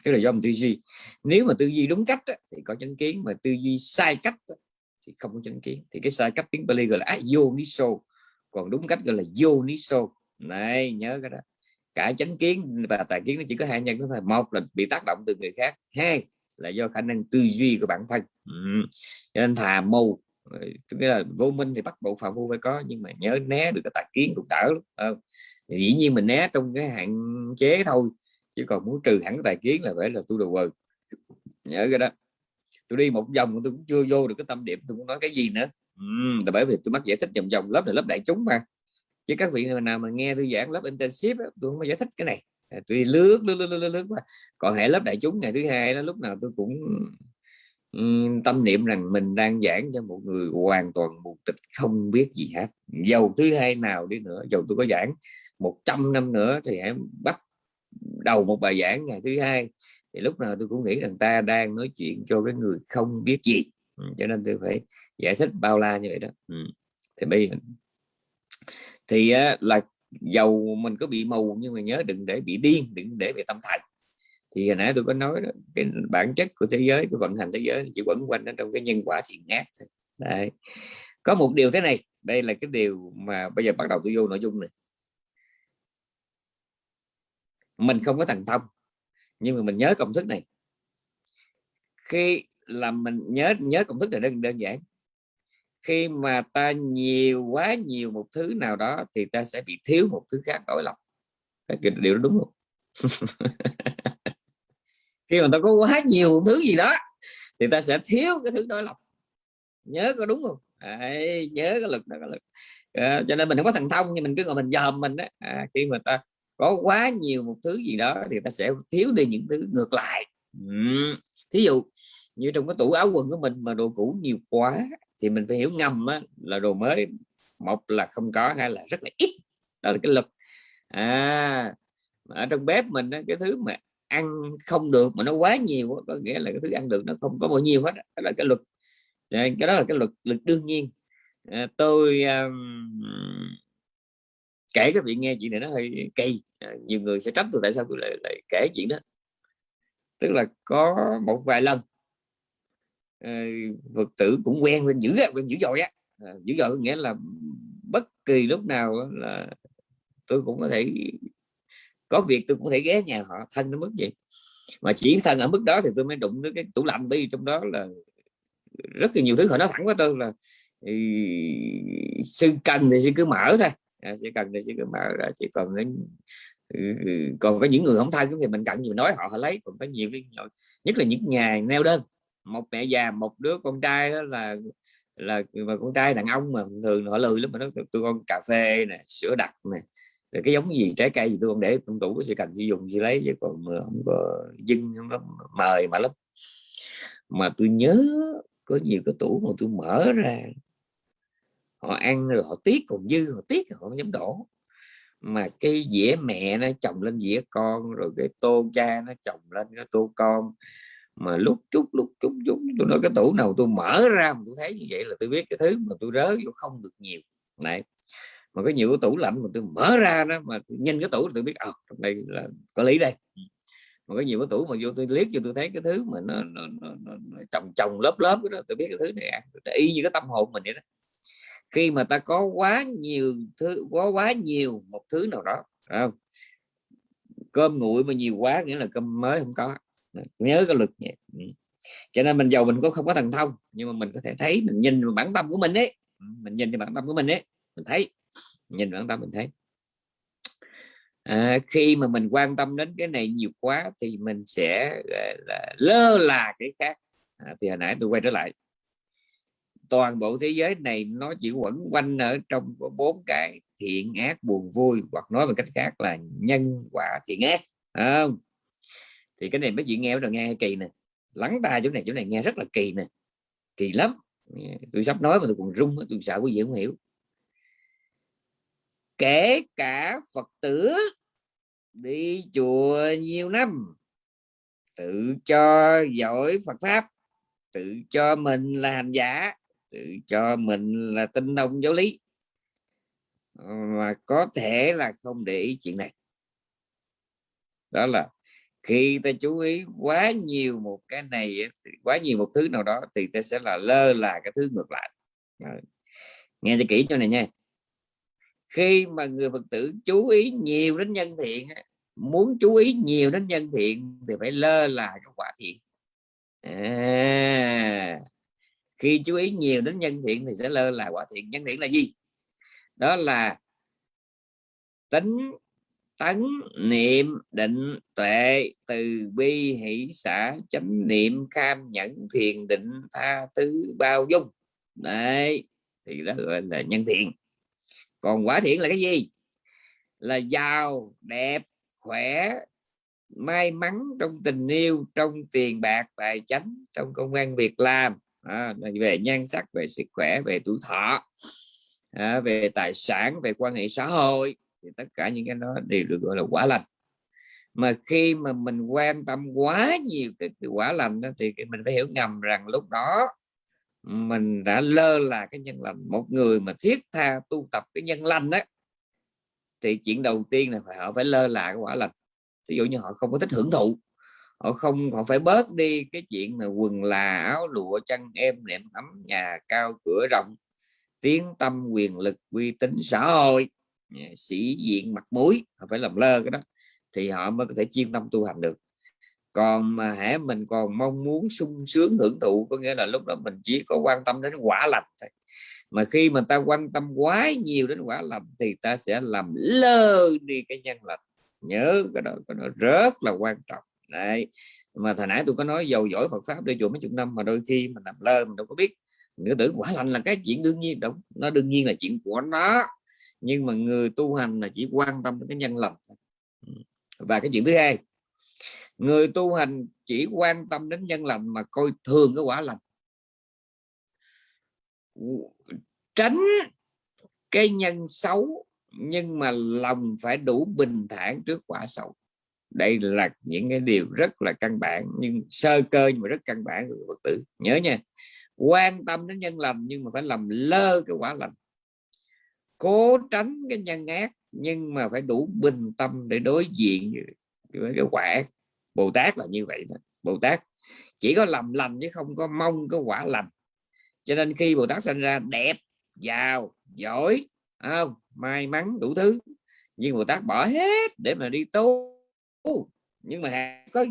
cái là do mình tư duy. Nếu mà tư duy đúng cách thì có chánh kiến, mà tư duy sai cách thì không có chánh kiến. Thì cái sai cách tiếng Bali gọi là yoniso còn đúng cách gọi là yoniso này, nhớ cái đó. Cả chánh kiến, và tài kiến nó chỉ có hai nhân thôi. Một là bị tác động từ người khác. Hai là do khả năng tư duy của bản thân. Ừ. cho nên thà mù. Ờ, nghĩa là vô minh thì bắt buộc phạm vô phải có, nhưng mà nhớ né được cái tài kiến cũng đỡ lắm dĩ nhiên mình né trong cái hạn chế thôi chứ còn muốn trừ hẳn tài kiến là phải là tu đồ vờ nhớ cái đó. Tôi đi một vòng tôi cũng chưa vô được cái tâm điểm tôi cũng nói cái gì nữa. Ừ, là bởi vì tôi mắc giải thích vòng vòng lớp này lớp đại chúng mà. Chứ các vị nào mà nghe tôi giảng lớp intensive tôi không có giải thích cái này. À, tôi lướt lướt lướt lướt, lướt qua còn hệ lớp đại chúng ngày thứ hai đó lúc nào tôi cũng tâm niệm rằng mình đang giảng cho một người hoàn toàn mù tịch không biết gì hết. Dầu thứ hai nào đi nữa dầu tôi có giảng 100 năm nữa thì hãy bắt đầu một bài giảng ngày thứ hai thì lúc nào tôi cũng nghĩ rằng ta đang nói chuyện cho cái người không biết gì ừ, cho nên tôi phải giải thích bao la như vậy đó ừ. thì bây giờ thì là dầu mình có bị mù nhưng mà nhớ đừng để bị điên đừng để bị tâm thần thì hồi nãy tôi có nói đó, cái bản chất của thế giới cái vận hành thế giới chỉ quẩn quanh ở trong cái nhân quả thiện ác Đấy. có một điều thế này đây là cái điều mà bây giờ bắt đầu tôi vô nội dung này mình không có thần thông. Nhưng mà mình nhớ công thức này. Khi làm mình nhớ nhớ công thức này đơn đơn giản. Khi mà ta nhiều quá nhiều một thứ nào đó thì ta sẽ bị thiếu một thứ khác đổi lòng cái điều đó đúng không? Khi mà ta có quá nhiều một thứ gì đó thì ta sẽ thiếu cái thứ đối lập nhớ có đúng không? Đấy, nhớ cái lực đó cái lực. À, cho nên mình không có thần thông nhưng mình cứ ngồi mình dòm mình đó à, khi mà ta có quá nhiều một thứ gì đó thì ta sẽ thiếu đi những thứ ngược lại. Ừ. thí dụ như trong cái tủ áo quần của mình mà đồ cũ nhiều quá thì mình phải hiểu ngầm á, là đồ mới một là không có hay là rất là ít. Đó là cái lực. À ở trong bếp mình á, cái thứ mà ăn không được mà nó quá nhiều có nghĩa là cái thứ ăn được nó không có bao nhiêu hết đó là cái luật cái đó là cái luật lực đương nhiên. À, tôi um, kể các vị nghe chuyện này nó hơi kỳ. À, nhiều người sẽ trách tôi tại sao tôi lại, lại kể chuyện đó. Tức là có một vài lần à, Phật tử cũng quen quen dữ quen dữ dội á. À, dữ dội nghĩa là bất kỳ lúc nào là tôi cũng có thể có việc tôi cũng có thể ghé nhà họ thân nó mức gì mà chỉ thân ở mức đó thì tôi mới đụng tới cái tủ lạnh đi trong đó là rất là nhiều thứ họ nói thẳng với tôi là thì sư cần thì sư cứ mở thôi à, cần thì sư cứ mở ra chỉ còn đến ừ, ừ, còn có những người không thân thì mình cần gì nói họ họ lấy. Còn có nhiều cái nhất là những nhà neo đơn một mẹ già một đứa con trai đó là là mà con trai đàn ông mà thường họ lười lắm mà nó tôi con cà phê nè sữa đặc nè rồi cái giống gì trái cây gì tôi còn để trong tủ sẽ cần sử dụng gì lấy chứ còn không có dưng không có mời mà lắm. Mà tôi nhớ có nhiều cái tủ mà tôi mở ra họ ăn rồi họ tiếc còn dư họ tiếc họ không dám đổ. Mà cái dĩa mẹ nó chồng lên dĩa con rồi cái tô cha nó chồng lên cái tô con. Mà lúc chút lúc chút chút tôi nói cái tủ nào tôi mở ra mà tôi thấy như vậy là tôi biết cái thứ mà tôi rớ vô không được nhiều. Này mà có nhiều cái tủ lạnh mà tôi mở ra đó mà nhìn cái tủ tôi biết ờ trong đây là có lý đây. Mà có nhiều cái tủ mà vô tôi liếc vô tôi thấy cái thứ mà nó, nó, nó, nó, nó chồng chồng lớp lớp đó tôi biết cái thứ này ăn. Y như cái tâm hồn mình vậy đó khi mà ta có quá nhiều thứ có quá nhiều một thứ nào đó không? cơm nguội mà nhiều quá nghĩa là cơm mới không có. Nhớ cái luật nhé ừ. cho nên mình giàu mình có không có thần thông nhưng mà mình có thể thấy mình nhìn bản tâm của mình ấy. Ừ, mình nhìn vào bản tâm của mình ấy mình thấy. Nhìn bản tâm mình thấy. À, khi mà mình quan tâm đến cái này nhiều quá thì mình sẽ là lơ là cái khác. À, thì hồi nãy tôi quay trở lại toàn bộ thế giới này nó chỉ quẩn quanh ở trong bốn cái thiện ác, buồn vui, hoặc nói một cách khác là nhân quả thiện ác không? Thì cái này mấy chuyện nghe rồi, nghe kỳ nè. Lắng tai chỗ này chỗ này nghe rất là kỳ nè. Kỳ lắm. Tôi sắp nói mà tôi còn rung tôi sợ quý vị không hiểu. Kể cả phật tử đi chùa nhiều năm, tự cho giỏi phật pháp, tự cho mình là hành giả tự cho mình là tinh thông giáo lý. Mà có thể là không để ý chuyện này. Đó là khi ta chú ý quá nhiều một cái này quá nhiều một thứ nào đó thì ta sẽ là lơ là cái thứ ngược lại. Nghe cho kỹ cho này nha. Khi mà người phật tử chú ý nhiều đến nhân thiện muốn chú ý nhiều đến nhân thiện thì phải lơ là cái quả thiện. À, khi chú ý nhiều đến nhân thiện thì sẽ lơ là quả thiện. Nhân thiện là gì? Đó là tính tấn niệm định tuệ từ bi hỷ xã chánh niệm cam nhẫn thiền định tha thứ bao dung. Đấy, thì đó gọi là nhân thiện. Còn quả thiện là cái gì? Là giàu, đẹp, khỏe, may mắn trong tình yêu, trong tiền bạc, tài chánh, trong công an việc làm à, về nhan sắc về sức khỏe về tuổi thọ à, về tài sản về quan hệ xã hội thì tất cả những cái đó đều được gọi là quả lành. Mà khi mà mình quan tâm quá nhiều cái, cái quả lành đó, thì mình phải hiểu ngầm rằng lúc đó mình đã lơ là cái nhân lành. Một người mà thiết tha tu tập cái nhân lành đó thì chuyện đầu tiên là phải họ phải lơ là cái quả lành. Ví dụ như họ không có thích hưởng thụ họ không họ phải bớt đi cái chuyện là quần là áo lụa chăn em nệm ấm nhà cao cửa rộng. Tiếng tâm quyền lực uy tín xã hội. Sĩ diện mặt mũi họ phải làm lơ cái đó thì họ mới có thể chuyên tâm tu hành được. Còn mà hễ mình còn mong muốn sung sướng hưởng thụ có nghĩa là lúc đó mình chỉ có quan tâm đến quả lành thôi. Mà khi mà ta quan tâm quá nhiều đến quả lành thì ta sẽ làm lơ đi cái nhân lành. Nhớ cái đó, cái đó rất là quan trọng đấy. Mà thời nãy tôi có nói giàu giỏi Phật pháp đi chùa mấy chục năm mà đôi khi mình làm lơ mình đâu có biết. Nữa tử quả lành là cái chuyện đương nhiên. Đúng, nó đương nhiên là chuyện của nó. Nhưng mà người tu hành là chỉ quan tâm đến cái nhân lành và cái chuyện thứ hai, người tu hành chỉ quan tâm đến nhân lành mà coi thường cái quả lành. Tránh cái nhân xấu nhưng mà lòng phải đủ bình thản trước quả xấu đây là những cái điều rất là căn bản, nhưng sơ cơ nhưng mà rất căn bản của Phật tử. Nhớ nha, quan tâm đến nhân lành nhưng mà phải làm lơ cái quả lành. Cố tránh cái nhân ác nhưng mà phải đủ bình tâm để đối diện với cái quả Bồ Tát là như vậy đó. Bồ Tát chỉ có làm lành chứ không có mong cái quả lành. Cho nên khi Bồ Tát sinh ra đẹp, giàu, giỏi, không? May mắn đủ thứ. Nhưng Bồ Tát bỏ hết để mà đi tu nhưng mà có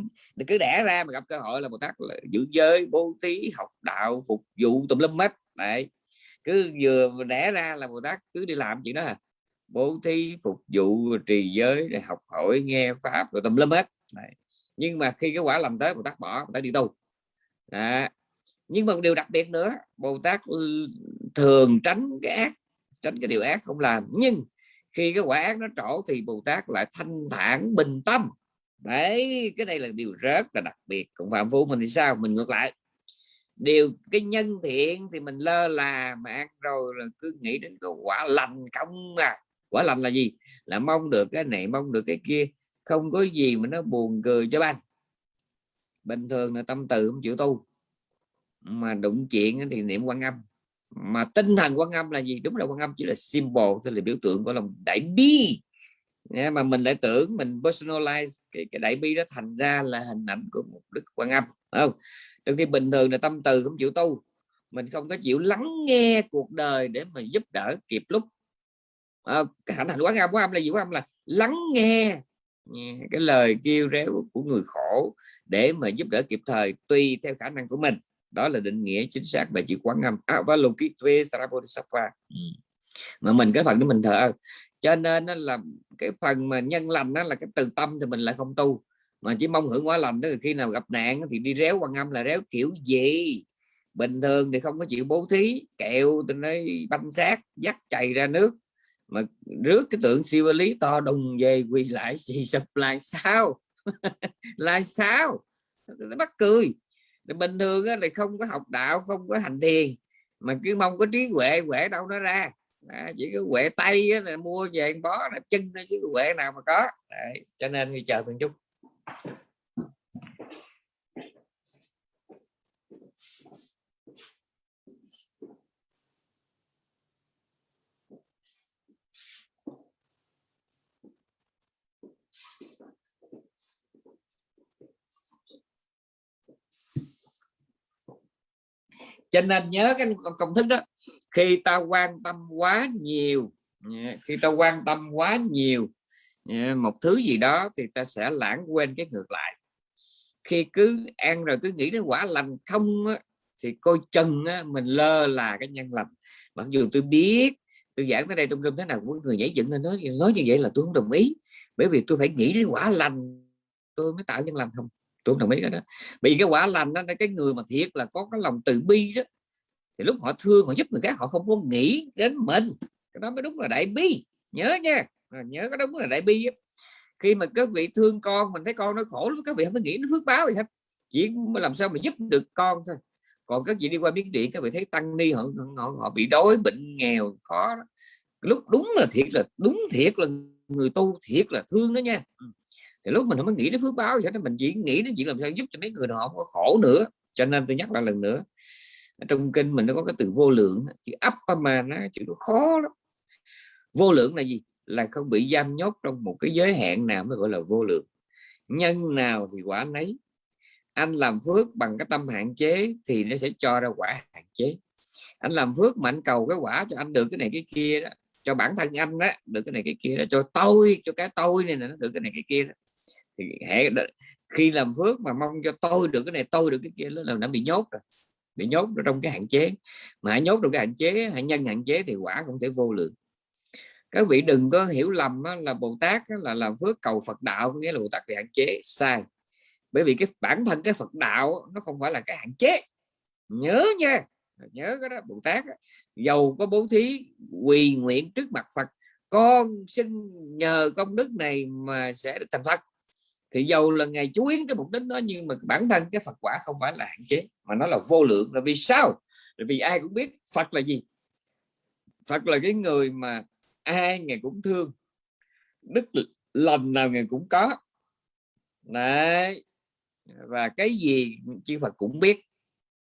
cứ đẻ ra mà gặp cơ hội là Bồ Tát là giữ giới, bố thí, học đạo, phục vụ tùm lum hết đấy, cứ vừa đẻ ra là bồ tát cứ đi làm chuyện đó à bố thí, phục vụ, trì giới để học hỏi, nghe pháp rồi tùm lum hết Đấy. nhưng mà khi cái quả làm tới, bồ tát bỏ, bồ tát đi tu Đó. nhưng mà một điều đặc biệt nữa, bồ tát ừ, thường tránh cái ác, tránh cái điều ác không làm nhưng khi cái quả ác nó trổ thì bồ tát lại thanh thản bình tâm đấy, cái này là điều rất là đặc biệt. Cũng phạm phu mình thì sao? Mình ngược lại. Điều, cái nhân thiện thì mình lơ là mà ăn rồi là cứ nghĩ đến cái quả lành không à. Quả lành là gì? Là mong được cái này, mong được cái kia. Không có gì mà nó buồn cười cho ban bình thường là tâm từ không chịu tu. Mà đụng chuyện thì niệm quan âm. Mà tinh thần quan âm là gì? Đúng là quan âm chỉ là symbol, tức là biểu tượng của lòng đại bi mà mình lại tưởng mình personalize cái, cái đại bi đó thành ra là hình ảnh của một đức quan âm không? Trong khi bình thường là tâm từ không chịu tu mình không có chịu lắng nghe cuộc đời để mà giúp đỡ kịp lúc. À, cái hạnh quán âm quán âm là gì? Quán âm là lắng nghe cái lời kêu réo của người khổ để mà giúp đỡ kịp thời tùy theo khả năng của mình. Đó là định nghĩa chính xác về chữ quán âm. À, ừ. Mà mình cái phần đó mình thờ cho nên nó là cái phần mà nhân lành đó là cái từ tâm thì mình lại không tu. Mà chỉ mong hưởng quả lành đó khi nào gặp nạn thì đi réo quan âm là réo kiểu gì? Bình thường thì không có chịu bố thí, kẹo từ nơi banh xác, dắt chày ra nước. Mà rước cái tượng siêu lý to đùng về quỳ lại xì sập lại sao? Là sao? Nó bắt cười. Bình thường thì không có học đạo, không có hành thiền. Mà cứ mong có trí huệ huệ đâu nó ra à, chỉ có quệ tay là mua về bó là chân thôi chứ quệ nào mà có. Đấy, cho nên đi chờ từng chút. Cho nên nhớ cái công thức đó khi ta quan tâm quá nhiều khi ta quan tâm quá nhiều một thứ gì đó thì ta sẽ lãng quên cái ngược lại. Khi cứ ăn rồi cứ nghĩ đến quả lành không á, thì coi chừng á, mình lơ là cái nhân lành. Mặc dù tôi biết tôi giảng tới đây trong rừng thế nào cũng người nhảy dựng lên nói nói như vậy là tôi không đồng ý. Bởi vì tôi phải nghĩ đến quả lành tôi mới tạo nhân lành không? Tôi không đồng ý cái đó. Bị cái quả lành đó cái người mà thiệt là có cái lòng từ bi đó thì lúc họ thương họ giúp người khác họ không có nghĩ đến mình. Cái đó mới đúng là đại bi. Nhớ nha. À, nhớ cái đúng là đại bi khi mà các vị thương con mình thấy con nó khổ lúc các vị không có nghĩ đến phước báo gì hết. Chỉ làm sao mà giúp được con thôi. Còn các vị đi qua miếng điện các vị thấy tăng ni họ họ, họ bị đói bệnh nghèo khó đó. lúc đúng là thiệt là đúng thiệt là người tu thiệt là thương đó nha. Ừ. Thì lúc mình không có nghĩ đến phước báo vậy mình chỉ nghĩ đến chuyện làm sao giúp cho mấy người họ không có khổ nữa. Cho nên tôi nhắc lại lần nữa trong kinh mình nó có cái từ vô lượng chữ ấp mà nó, chữ nó khó lắm. Vô lượng là gì? Là không bị giam nhốt trong một cái giới hạn nào mới gọi là vô lượng. Nhân nào thì quả nấy. Anh làm phước bằng cái tâm hạn chế thì nó sẽ cho ra quả hạn chế. Anh làm phước mà anh cầu cái quả cho anh được cái này cái kia đó, cho bản thân anh đó được cái này cái kia đó, cho tôi, cho cái tôi này nó được cái này cái kia đó. Thì hãy khi làm phước mà mong cho tôi được cái này, tôi được cái kia là đã bị nhốt rồi bị nhốt trong cái hạn chế. Mà hãy nhốt trong cái hạn chế, hãy nhân hạn chế thì quả không thể vô lượng. Các vị đừng có hiểu lầm là Bồ Tát là làm phước cầu Phật đạo nghĩa là Bồ Tát bị hạn chế. Sai. Bởi vì cái bản thân cái Phật đạo nó không phải là cái hạn chế. Nhớ nha. Nhớ cái đó, Bồ Tát giàu có bố thí, quỳ nguyện trước mặt Phật. Con xin nhờ công đức này mà sẽ được thành Phật thì dầu là ngày chú ý cái mục đích đó nhưng mà bản thân cái Phật quả không phải là hạn chế mà nó là vô lượng. Là vì sao? Là vì ai cũng biết Phật là gì. Phật là cái người mà ai ngày cũng thương đức lành nào ngày cũng có. Đấy. Và cái gì chư Phật cũng biết.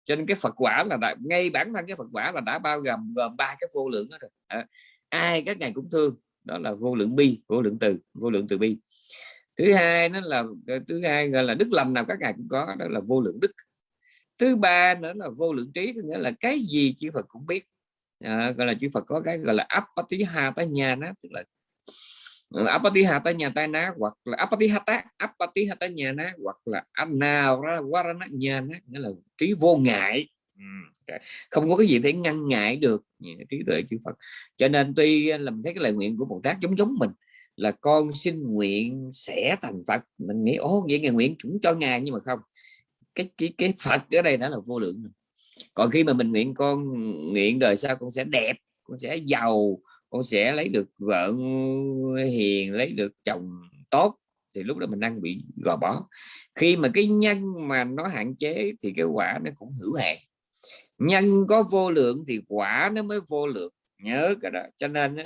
Cho nên cái Phật quả là đã, ngay bản thân cái Phật quả là đã bao gồm gồm ba cái vô lượng đó rồi. À, ai các ngày cũng thương đó là vô lượng bi vô lượng từ vô lượng từ bi thứ hai nó là ờ, thứ hai gọi là đức lầm nào các ngài cũng có đó là vô lượng đức. Thứ ba nữa là vô lượng trí nghĩa là cái gì chư Phật cũng biết. À, gọi là chư Phật có cái gọi là apatiha ta nhà nó tức là ờ, apatiha ta nhà tai ná hoặc là apatihata nhà ná hoặc là anna nhà ná nghĩa là trí vô ngại. Không có cái gì để ngăn ngại được trí tuệ chư Phật. Cho nên tuy ờ, làm thấy cái lời nguyện của Bồ Tát giống giống mình là con xin nguyện sẽ thành Phật. Mình nghĩ ô vậy ngài nguyện cũng cho ngài. Nhưng mà không, cái cái cái Phật ở đây đã là vô lượng còn khi mà mình nguyện con nguyện đời sau, con sẽ đẹp, con sẽ giàu, con sẽ lấy được vợ hiền, lấy được chồng tốt, thì lúc đó mình đang bị gò bó. Khi mà cái nhân mà nó hạn chế thì cái quả nó cũng hữu hạn. Nhân có vô lượng thì quả nó mới vô lượng. Nhớ cái đó. Cho nên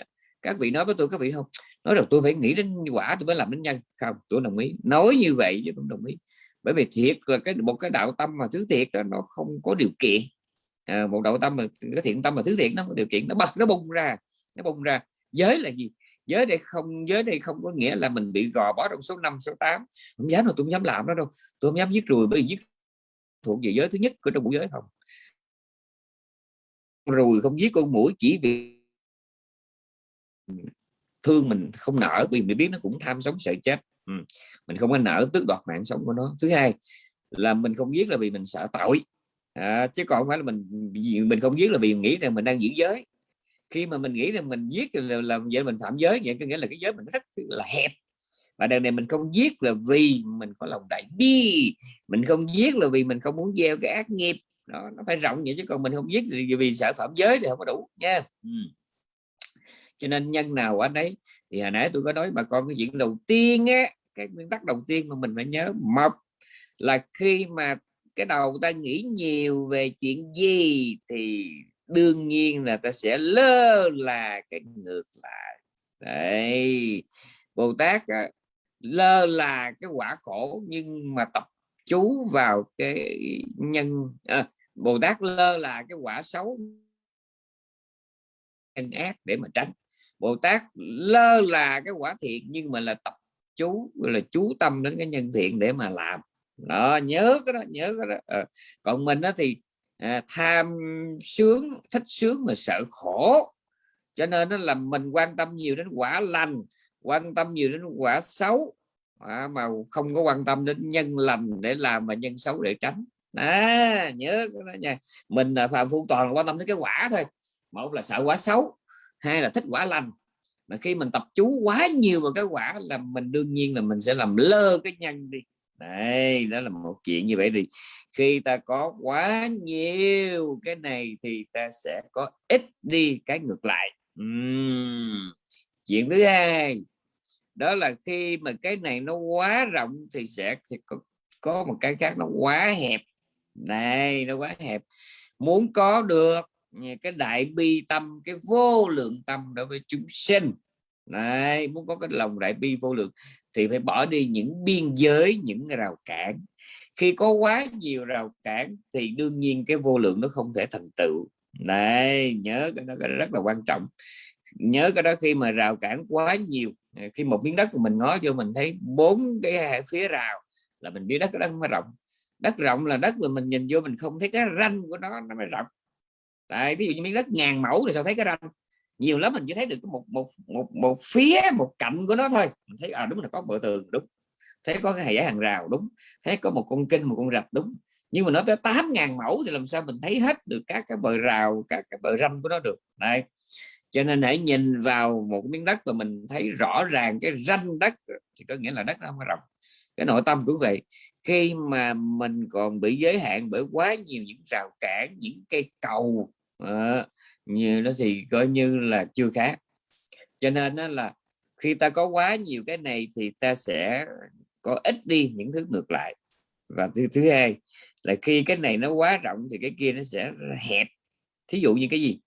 các vị nói với tôi, các vị không? Nói rằng tôi phải nghĩ đến quả tôi mới làm đến nhân. Không tôi đồng ý. Nói như vậy chứ tôi đồng ý. Bởi vì thiệt là cái một cái đạo tâm mà thứ thiệt là nó không có điều kiện. À, một đạo tâm mà cái thiện tâm mà thứ thiện nó có điều kiện. Nó bật nó bung ra nó bung ra. Giới là gì? Giới đây không giới đây không có nghĩa là mình bị gò bó trong số 5 số 8 không dám đâu tôi không dám làm đó đâu. Tôi không dám giết rùi bởi vì giết thuộc về giới thứ nhất của trong bộ giới không. Rồi không giết con mũi chỉ vì thương mình không nở vì mình biết nó cũng tham sống sợ chết. Ừ. mình không có nở tước đoạt mạng sống của nó. Thứ hai là mình không giết là vì mình sợ tội. À, chứ còn không phải là mình mình không giết là vì nghĩ rằng mình đang giữ giới. Khi mà mình nghĩ rằng mình giết là làm vậy mình phạm giới vậy có nghĩa là cái giới mình rất là hẹp. Và đằng này mình không giết là vì mình có lòng đại bi. Mình không giết là vì mình không muốn gieo cái ác nghiệp. Nó nó phải rộng vậy chứ còn mình không giết thì vì sợ phạm giới thì không có đủ nha. Ừ cho nên nhân nào ở đấy thì hồi nãy tôi có nói bà con cái chuyện đầu tiên á cái nguyên tắc đầu tiên mà mình phải nhớ một là khi mà cái đầu ta nghĩ nhiều về chuyện gì thì đương nhiên là ta sẽ lơ là cái ngược lại. Đấy Bồ Tát á, lơ là cái quả khổ nhưng mà tập chú vào cái nhân à, Bồ Tát lơ là cái quả xấu nhân ác để mà tránh. Bồ Tát lơ là cái quả thiện nhưng mà là tập chú là chú tâm đến cái nhân thiện để mà làm. Đó nhớ cái đó nhớ cái đó. À, còn mình đó thì à, tham sướng thích sướng mà sợ khổ. Cho nên nó làm mình quan tâm nhiều đến quả lành quan tâm nhiều đến quả xấu. À, mà không có quan tâm đến nhân lành để làm mà nhân xấu để tránh. À, nhớ cái đó nha. Mình là phạm phu toàn quan tâm đến cái quả thôi. Một là sợ quả xấu hai là thích quả lành. Mà khi mình tập chú quá nhiều vào cái quả là mình đương nhiên là mình sẽ làm lơ cái nhân đi. Đây đó là một chuyện như vậy thì khi ta có quá nhiều cái này thì ta sẽ có ít đi cái ngược lại. Uhm. chuyện thứ hai đó là khi mà cái này nó quá rộng thì sẽ có, có một cái khác nó quá hẹp. Này nó quá hẹp. Muốn có được cái đại bi tâm cái vô lượng tâm đối với chúng sinh. Này muốn có cái lòng đại bi vô lượng thì phải bỏ đi những biên giới những rào cản. Khi có quá nhiều rào cản thì đương nhiên cái vô lượng nó không thể thành tựu. Này nhớ cái đó, cái đó rất là quan trọng. Nhớ cái đó khi mà rào cản quá nhiều khi một miếng đất của mình ngó vô mình thấy bốn cái phía rào là mình biết đất đó mới rộng. Đất rộng là đất mà mình nhìn vô mình không thấy cái ranh của nó nó mới rộng tại ví dụ như miếng đất ngàn mẫu thì sao thấy cái ranh? Nhiều lắm mình chỉ thấy được một một một một phía, một cạnh của nó thôi. Mình thấy à đúng là có bờ tường, đúng. Thấy có cái giải hàng rào, đúng. Thấy có một con kinh, một con rạch, đúng. Nhưng mà nó tới 8.000 mẫu thì làm sao mình thấy hết được các cái bờ rào, các cái bờ ranh của nó được? Đây cho nên hãy nhìn vào một miếng đất và mình thấy rõ ràng cái ranh đất, thì có nghĩa là đất nó không rộng. Cái nội tâm của vậy. Khi mà mình còn bị giới hạn bởi quá nhiều những rào cản, những cây cầu à, như nó thì coi như là chưa khác. Cho nên đó là khi ta có quá nhiều cái này thì ta sẽ có ít đi những thứ ngược lại. Và thứ thứ hai là khi cái này nó quá rộng thì cái kia nó sẽ hẹp. Thí dụ như cái gì?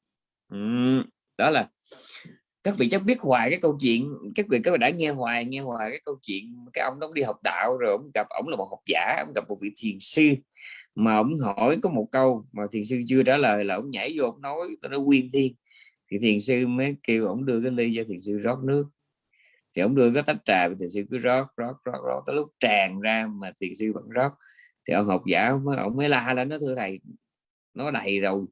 Uhm, đó là các vị chắc biết hoài cái câu chuyện các vị các bạn đã nghe hoài nghe hoài cái câu chuyện cái ông đó đi học đạo rồi ông gặp ông là một học giả ông gặp một vị thiền sư mà ông hỏi có một câu mà thiền sư chưa trả lời là ông nhảy vô ông nói nó quyên thiên. Thì thiền sư mới kêu ông đưa cái ly cho thiền sư rót nước. Thì ông đưa cái tách trà thiền sư cứ rót rót rót rót tới lúc tràn ra mà thiền sư vẫn rót. Thì ông học giả ông mới, ông mới la lên nó thưa thầy nó đầy rồi.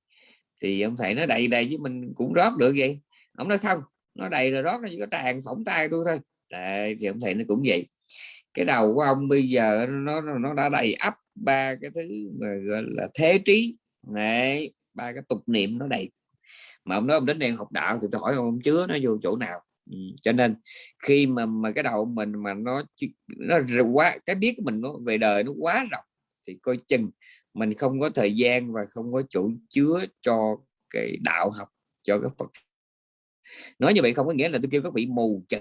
Thì ông thầy nó đầy đầy chứ mình cũng rót được vậy. Ông nói không nó đầy rồi rót nó chỉ có tràn phỏng tay tôi thôi. Đấy, thì ông thầy nó cũng vậy. Cái đầu của ông bây giờ nó nó đã đầy ắp ba cái thứ mà gọi là thế trí. Này ba cái tục niệm nó đầy. Mà ông nói ông đến đây học đạo thì tôi hỏi ông chứa nó vô chỗ nào? Ừ. cho nên khi mà mà cái đầu mình mà nó nó quá, cái biết của mình nó về đời nó quá rộng, thì coi chừng mình không có thời gian và không có chỗ chứa cho cái đạo học, cho cái Phật. Nói như vậy không có nghĩa là tôi kêu các vị mù chữ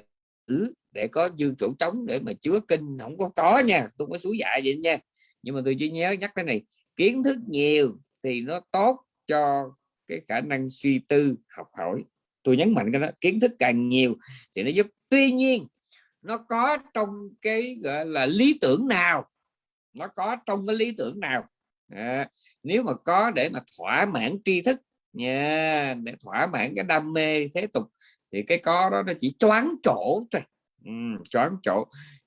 để có dư chỗ trống để mà chứa kinh. Không có có nha, tôi có suối dạy vậy nha nhưng mà tôi chỉ nhớ nhắc cái này kiến thức nhiều thì nó tốt cho cái khả năng suy tư học hỏi. Tôi nhấn mạnh cái đó kiến thức càng nhiều thì nó giúp. Tuy nhiên nó có trong cái gọi là lý tưởng nào? Nó có trong cái lý tưởng nào? À, nếu mà có để mà thỏa mãn tri thức nha để thỏa mãn cái đam mê thế tục thì cái có đó nó chỉ choáng chỗ thôi. Ừ, choáng chỗ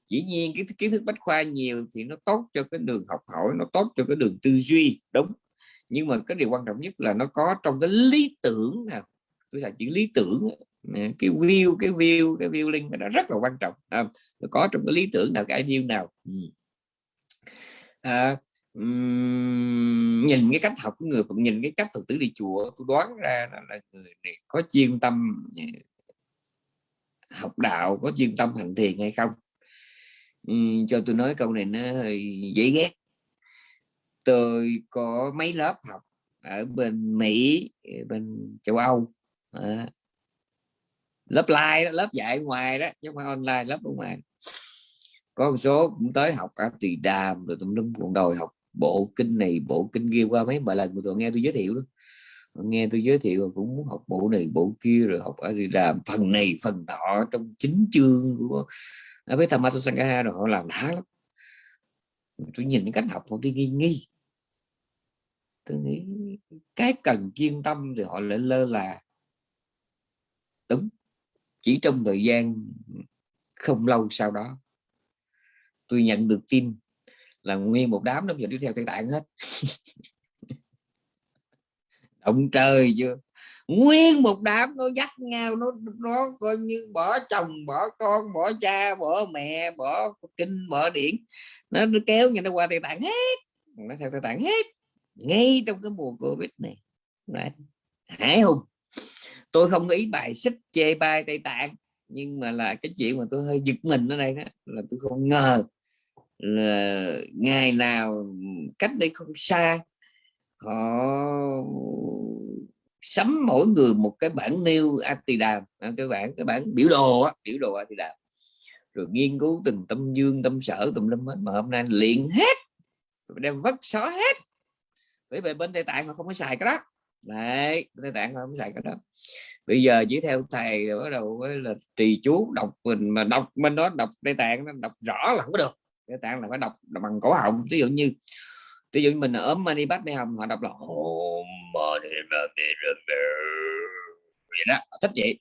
dĩ nhiên cái kiến thức bách khoa nhiều thì nó tốt cho cái đường học hỏi nó tốt cho cái đường tư duy đúng. Nhưng mà cái điều quan trọng nhất là nó có trong cái lý tưởng nào. Tôi là chữ lý tưởng cái view cái view cái view linh nó rất là quan trọng à, nó có trong cái lý tưởng nào cái ideal nào. Ừ. À, um, nhìn cái cách học của người cũng nhìn cái cách phật tử đi chùa tôi đoán ra là, là người này có chuyên tâm à, học đạo có chuyên tâm hành thiền hay không? Uhm, cho tôi nói câu này nó hơi dễ ghét. Tôi có mấy lớp học ở bên Mỹ bên châu Âu. À, lớp live lớp dạy ngoài đó chứ không phải online lớp ở ngoài. Có một số cũng tới học ở tùy đàm rồi tụi lum còn đòi học bộ kinh này bộ kinh kia qua mấy bài lần của tôi nghe tôi giới thiệu đó nghe tôi giới thiệu cũng muốn học bộ này, bộ kia, rồi học ở thì làm phần này, phần nọ trong chính chương của ở với Thamato Sangha rồi, họ làm đã lắm. Tôi nhìn cái cách học họ đi nghi nghi. Tôi nghĩ cái cần chuyên tâm thì họ lại lơ là. Đúng, chỉ trong thời gian không lâu sau đó, tôi nhận được tin là nguyên một đám nó giờ đi theo tây tạng hết. ông trời chưa nguyên một đám nó dắt nhau nó nó coi như bỏ chồng bỏ con bỏ cha bỏ mẹ bỏ kinh bỏ điển. Nó, nó kéo nhau nó qua tây tạng hết. Nó theo tây tạng hết. Ngay trong cái mùa covid này. Đấy. hải hùng. Tôi không ý bài xích chê bai tây tạng nhưng mà là cái chuyện mà tôi hơi giật mình ở đây đó là tôi không ngờ là ngày nào cách đây không xa họ sắm mỗi người một cái bản nêu Atidam. À, cái bản cái bản biểu đồ á, biểu đồ Atidam. Rồi nghiên cứu từng tâm dương tâm sở tùm lum hết. Mà hôm nay liền hết. Đem vất xó hết. Bởi vì bên tây tạng họ không có xài cái đó. Đấy tây tạng họ không xài cái đó. Bây giờ chỉ theo thầy rồi bắt đầu là trì chú đọc mình mà đọc bên đó đọc tây tạng nó đọc rõ là không có được. Tây tạng là phải đọc bằng cổ họng. Ví dụ như ví dụ như mình ốm mani bát mê hồng họ đọc là vậy đó thích vậy.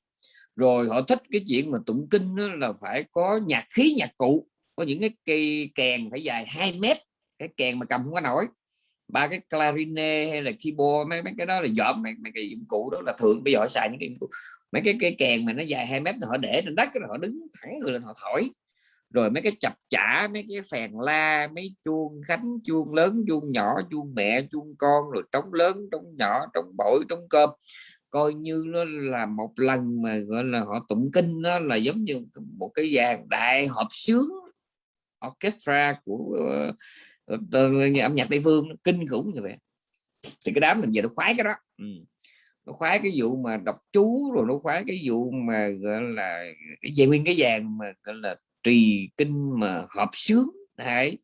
Rồi họ thích cái chuyện mà tụng kinh đó là phải có nhạc khí nhạc cụ có những cái cây kèn phải dài 2 mét cái kèn mà cầm không có nổi. Ba cái clarinet hay là keyboard mấy mấy cái đó là dọn mấy, mấy cái dụng cụ đó là thường. Bây giờ họ xài những cái mấy cái cây kèn mà nó dài 2 mét họ để trên đất họ đứng thẳng người lên họ thổi rồi mấy cái chập chả mấy cái phèn la mấy chuông khánh chuông lớn chuông nhỏ chuông mẹ chuông con rồi trống lớn trống nhỏ trống bội trống cơm. Coi như nó là một lần mà gọi là họ tụng kinh nó là giống như một cái dàn đại hợp sướng orchestra của uh, âm nhạc tây phương kinh khủng như vậy. Thì cái đám mình về nó khoái cái đó. Ừ. nó khoái cái vụ mà đọc chú rồi nó khoái cái vụ mà gọi là cái về nguyên cái dàn mà gọi là trì kinh mà hợp sướng đấy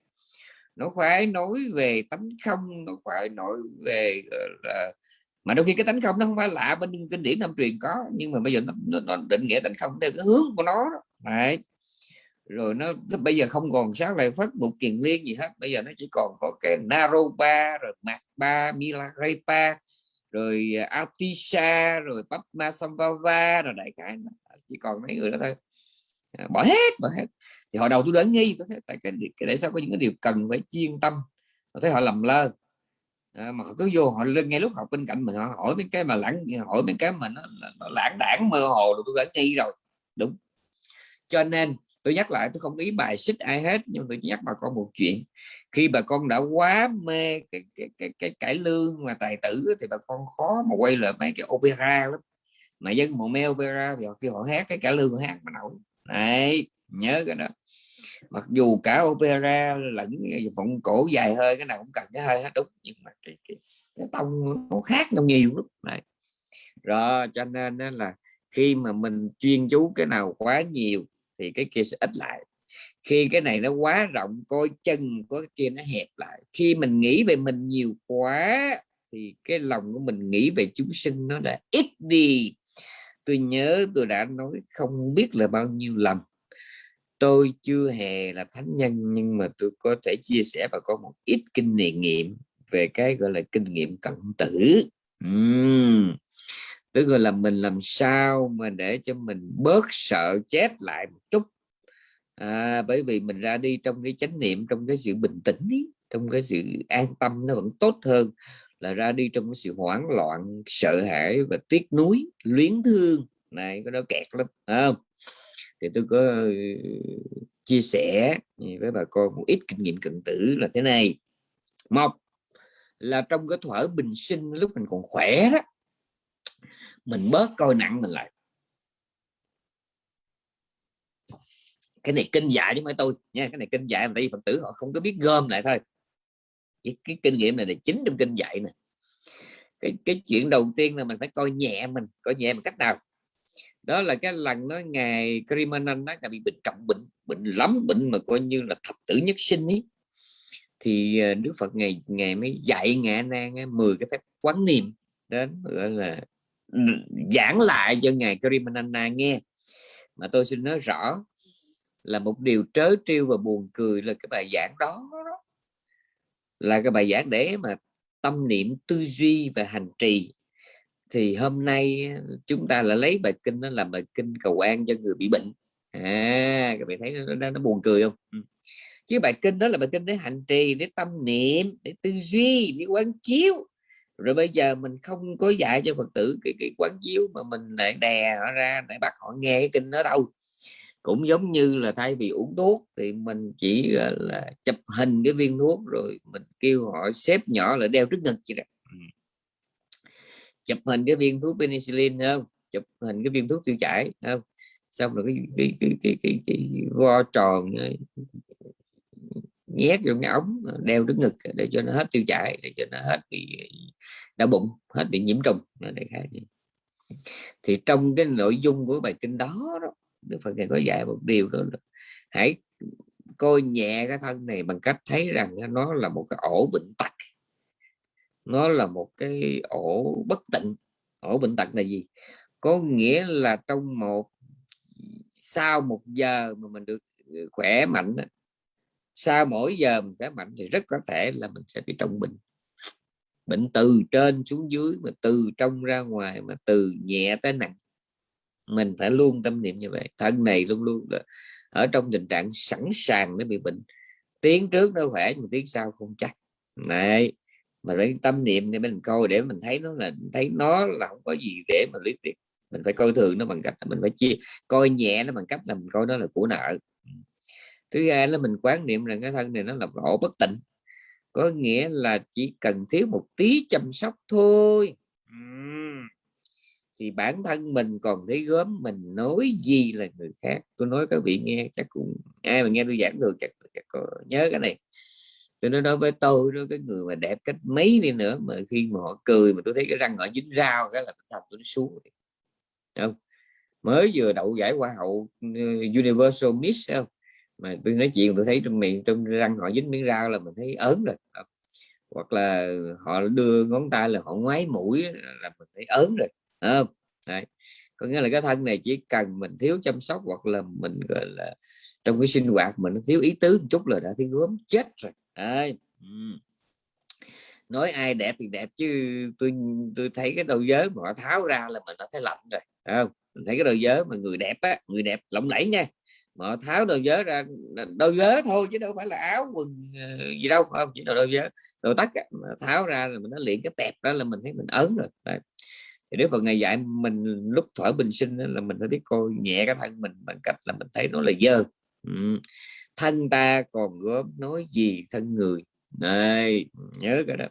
nó phải nói về tánh không nó phải nói về là mà đôi khi cái tánh không nó không phải lạ bên kinh điển nam truyền có nhưng mà bây giờ nó, nó, nó định nghĩa tánh không theo cái hướng của nó đó. Đấy. rồi nó, nó bây giờ không còn sáng lại phát một kiền liên gì hết bây giờ nó chỉ còn có cái Naropa rồi Makba Milarepa rồi à, Atisha rồi Padmasambhava rồi đại cái chỉ còn mấy người đó thôi bỏ hết bỏ hết. Thì họ đầu tôi đã nghi tôi thấy tại cái, cái tại sao có những cái điều cần phải chuyên tâm tôi thấy họ lầm lơ. À, mà họ cứ vô họ lên ngay lúc học bên cạnh mình họ hỏi mấy cái mà lãng hỏi mấy cái mà nó, nó lãng đảng mơ hồ rồi tôi đã nghi rồi. Đúng. Cho nên tôi nhắc lại tôi không ý bài xích ai hết nhưng tôi nhắc bà con một chuyện. Khi bà con đã quá mê cái cái cái, cái cải lương và tài tử thì bà con khó mà quay lại mấy cái opera lắm. Mà dân mộ mê opera thì họ kêu họ hát cái cải lương họ hát mà nổi này nhớ cái đó. Mặc dù cả opera lẫn vọng cổ dài hơi cái nào cũng cần cái hơi hết đúng. Nhưng mà cái, cái, cái tông nó khác nhau nhiều lắm. Này rồi cho nên là khi mà mình chuyên chú cái nào quá nhiều thì cái kia sẽ ít lại. Khi cái này nó quá rộng coi chân có cái kia nó hẹp lại. Khi mình nghĩ về mình nhiều quá thì cái lòng của mình nghĩ về chúng sinh nó đã ít đi tôi nhớ tôi đã nói không biết là bao nhiêu lần. Tôi chưa hề là thánh nhân nhưng mà tôi có thể chia sẻ và có một ít kinh nghiệm về cái gọi là kinh nghiệm cận tử. Uhm. tức là mình làm sao mà để cho mình bớt sợ chết lại một chút. À, bởi vì mình ra đi trong cái chánh niệm trong cái sự bình tĩnh ý, trong cái sự an tâm nó vẫn tốt hơn là ra đi trong cái sự hoảng loạn, sợ hãi và tiếc nuối, luyến thương. Này có đó kẹt lắm không? Thì tôi có ờ, chia sẻ với bà con một ít kinh nghiệm cận tử là thế này. Một là trong cái thuở bình sinh, lúc mình còn khỏe đó, mình bớt coi nặng mình lại. Cái này kinh dạy chứ mấy tôi nha, cái này kinh dạy mà tại vì phật tử họ không có biết gom lại thôi cái, cái kinh nghiệm này là chính trong kinh dạy này cái cái chuyện đầu tiên là mình phải coi nhẹ mình coi nhẹ một cách nào? Đó là cái lần nó ngày Krimanan nó bị bệnh trọng bệnh bệnh lắm bệnh mà coi như là thập tử nhất sinh ấy thì ờ, Đức Phật ngày ngày mới dạy ngạ nan 10 cái phép quán niệm đến gọi là ừ, giảng lại cho ngài Krimanana nghe. Mà tôi xin nói rõ là một điều trớ trêu và buồn cười là cái bài giảng đó là cái bài giảng để mà tâm niệm tư duy và hành trì. Thì hôm nay ờ, chúng ta là lấy bài kinh đó làm bài kinh cầu an cho người bị bệnh. À các bạn thấy nó, nó, nó buồn cười không? Ừ. Chứ bài kinh đó là bài kinh để hành trì để tâm niệm để tư duy để quán chiếu. Rồi bây giờ mình không có dạy cho phật tử cái, cái quán chiếu mà mình lại đè họ ra để bắt họ nghe cái kinh đó đâu cũng giống như là thay vì uống thuốc thì mình chỉ là chụp hình cái viên thuốc rồi mình kêu họ xếp nhỏ lại đeo trước ngực vậy đó. Chụp hình cái viên thuốc penicillin không? Chụp hình cái viên thuốc tiêu chảy không? Xong rồi cái cái cái cái, cái, cái vo tròn nhét vô cái ống đeo trước ngực để cho nó hết tiêu chảy để cho nó hết bị đau bụng hết bị nhiễm trùng đại khái thì trong cái nội dung của bài kinh đó đó Đức Phật này có dạy một điều đó là hãy coi nhẹ cái thân này bằng cách thấy rằng nó là một cái ổ bệnh tật. Nó là một cái ổ bất tịnh. Ổ bệnh tật là gì? Có nghĩa là trong một, sau một giờ mà mình được ừ, khỏe mạnh sau mỗi giờ mình khỏe mạnh thì rất có thể là mình sẽ bị trọng bệnh. Bệnh từ trên xuống dưới, mà từ trong ra ngoài, mà từ nhẹ tới nặng mình phải luôn tâm niệm như vậy. Thân này luôn luôn ở trong tình trạng sẵn sàng để bị bệnh. Tiến trước nó khỏe nhưng tiến sau không chắc. Này mà phải tâm niệm thì mình coi để mình thấy nó là, thấy nó là không có gì để mà lý tiền mình phải coi thường nó bằng cách là mình phải chia, coi nhẹ nó bằng cách là mình coi nó là của nợ. Thứ hai là mình quán niệm rằng cái thân này nó là khổ bất tịnh. Có nghĩa là chỉ cần thiếu một tí chăm sóc thôi. Ừ thì bản thân mình còn thấy gớm mình nói gì là người khác. Tôi nói các vị nghe chắc cũng ai mà nghe tôi giảng được chắc, chắc có nhớ cái này. Tôi nói đối với tôi đó cái người mà đẹp cách mấy đi nữa mà khi mà họ cười mà tôi thấy cái răng họ dính rau cái là tôi tôi xuống không? Mới vừa đậu giải hoa hậu ừ, Universal Miss không? Mà tôi nói chuyện tôi thấy trong miệng trong răng họ dính miếng rau là mình thấy ớn rồi hoặc là họ đưa ngón tay là họ ngoái mũi là mình thấy ớn rồi không Đấy. có nghĩa là cái thân này chỉ cần mình thiếu chăm sóc hoặc là mình, gọi là, trong cái sinh hoạt mình thiếu ý tứ một chút là đã thấy gớm, chết rồi Đấy. nói ai đẹp thì đẹp chứ tôi tôi thấy cái đầu giới mà họ tháo ra là mình đã thấy lạnh rồi không mình thấy cái đầu giới mà người đẹp á, người đẹp lộng lẫy nha, mà họ tháo đầu giới ra đầu giới thôi chứ đâu phải là áo quần ờ, gì đâu không chỉ là đầu giới đồ tắt tháo ra là mình nó liền cái tẹp đó là mình thấy mình ớn rồi Đấy thì nếu Phật ngày dạy mình lúc thở bình sinh là mình phải biết coi nhẹ cái thân mình bằng cách là mình thấy nó là dơ. Ừ. thân ta còn góp nói gì thân người? Này nhớ cái đó.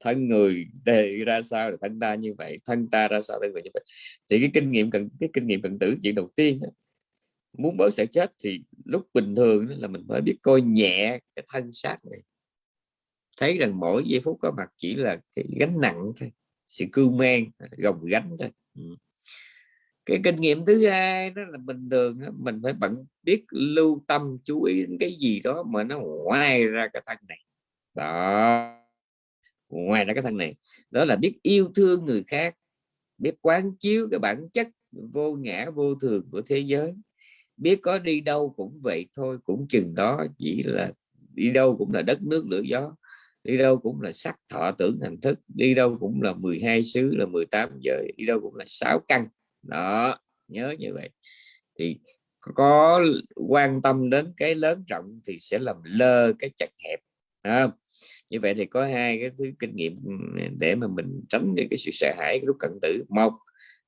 Thân người đề ra sao là thân ta như vậy thân ta ra sao thân người như vậy. Thì cái kinh nghiệm cần cái kinh nghiệm cận tử chuyện đầu tiên đó, muốn bớt sẽ chết thì lúc bình thường là mình phải biết coi nhẹ cái thân xác này. Thấy rằng mỗi giây phút có mặt chỉ là cái gánh nặng thôi sự cưu mang gồng gánh thôi ừ. cái kinh nghiệm thứ hai đó là bình thường đó, mình phải bận biết lưu tâm chú ý đến cái gì đó mà nó ngoài ra cái thân này. Đó. Ngoài ra cái thân này. Đó là biết yêu thương người khác biết quán chiếu cái bản chất vô ngã vô thường của thế giới. Biết có đi đâu cũng vậy thôi cũng chừng đó chỉ là đi đâu cũng là đất nước lửa gió đi đâu cũng là sắc thọ tưởng hành thức đi đâu cũng là 12 xứ là 18 giới đi đâu cũng là sáu căn. Đó nhớ như vậy. Thì có quan tâm đến cái lớn rộng thì sẽ làm lơ cái chặt hẹp không? như vậy thì có hai cái thứ kinh nghiệm để mà mình tránh được cái sự sợ hãi lúc cận tử. Một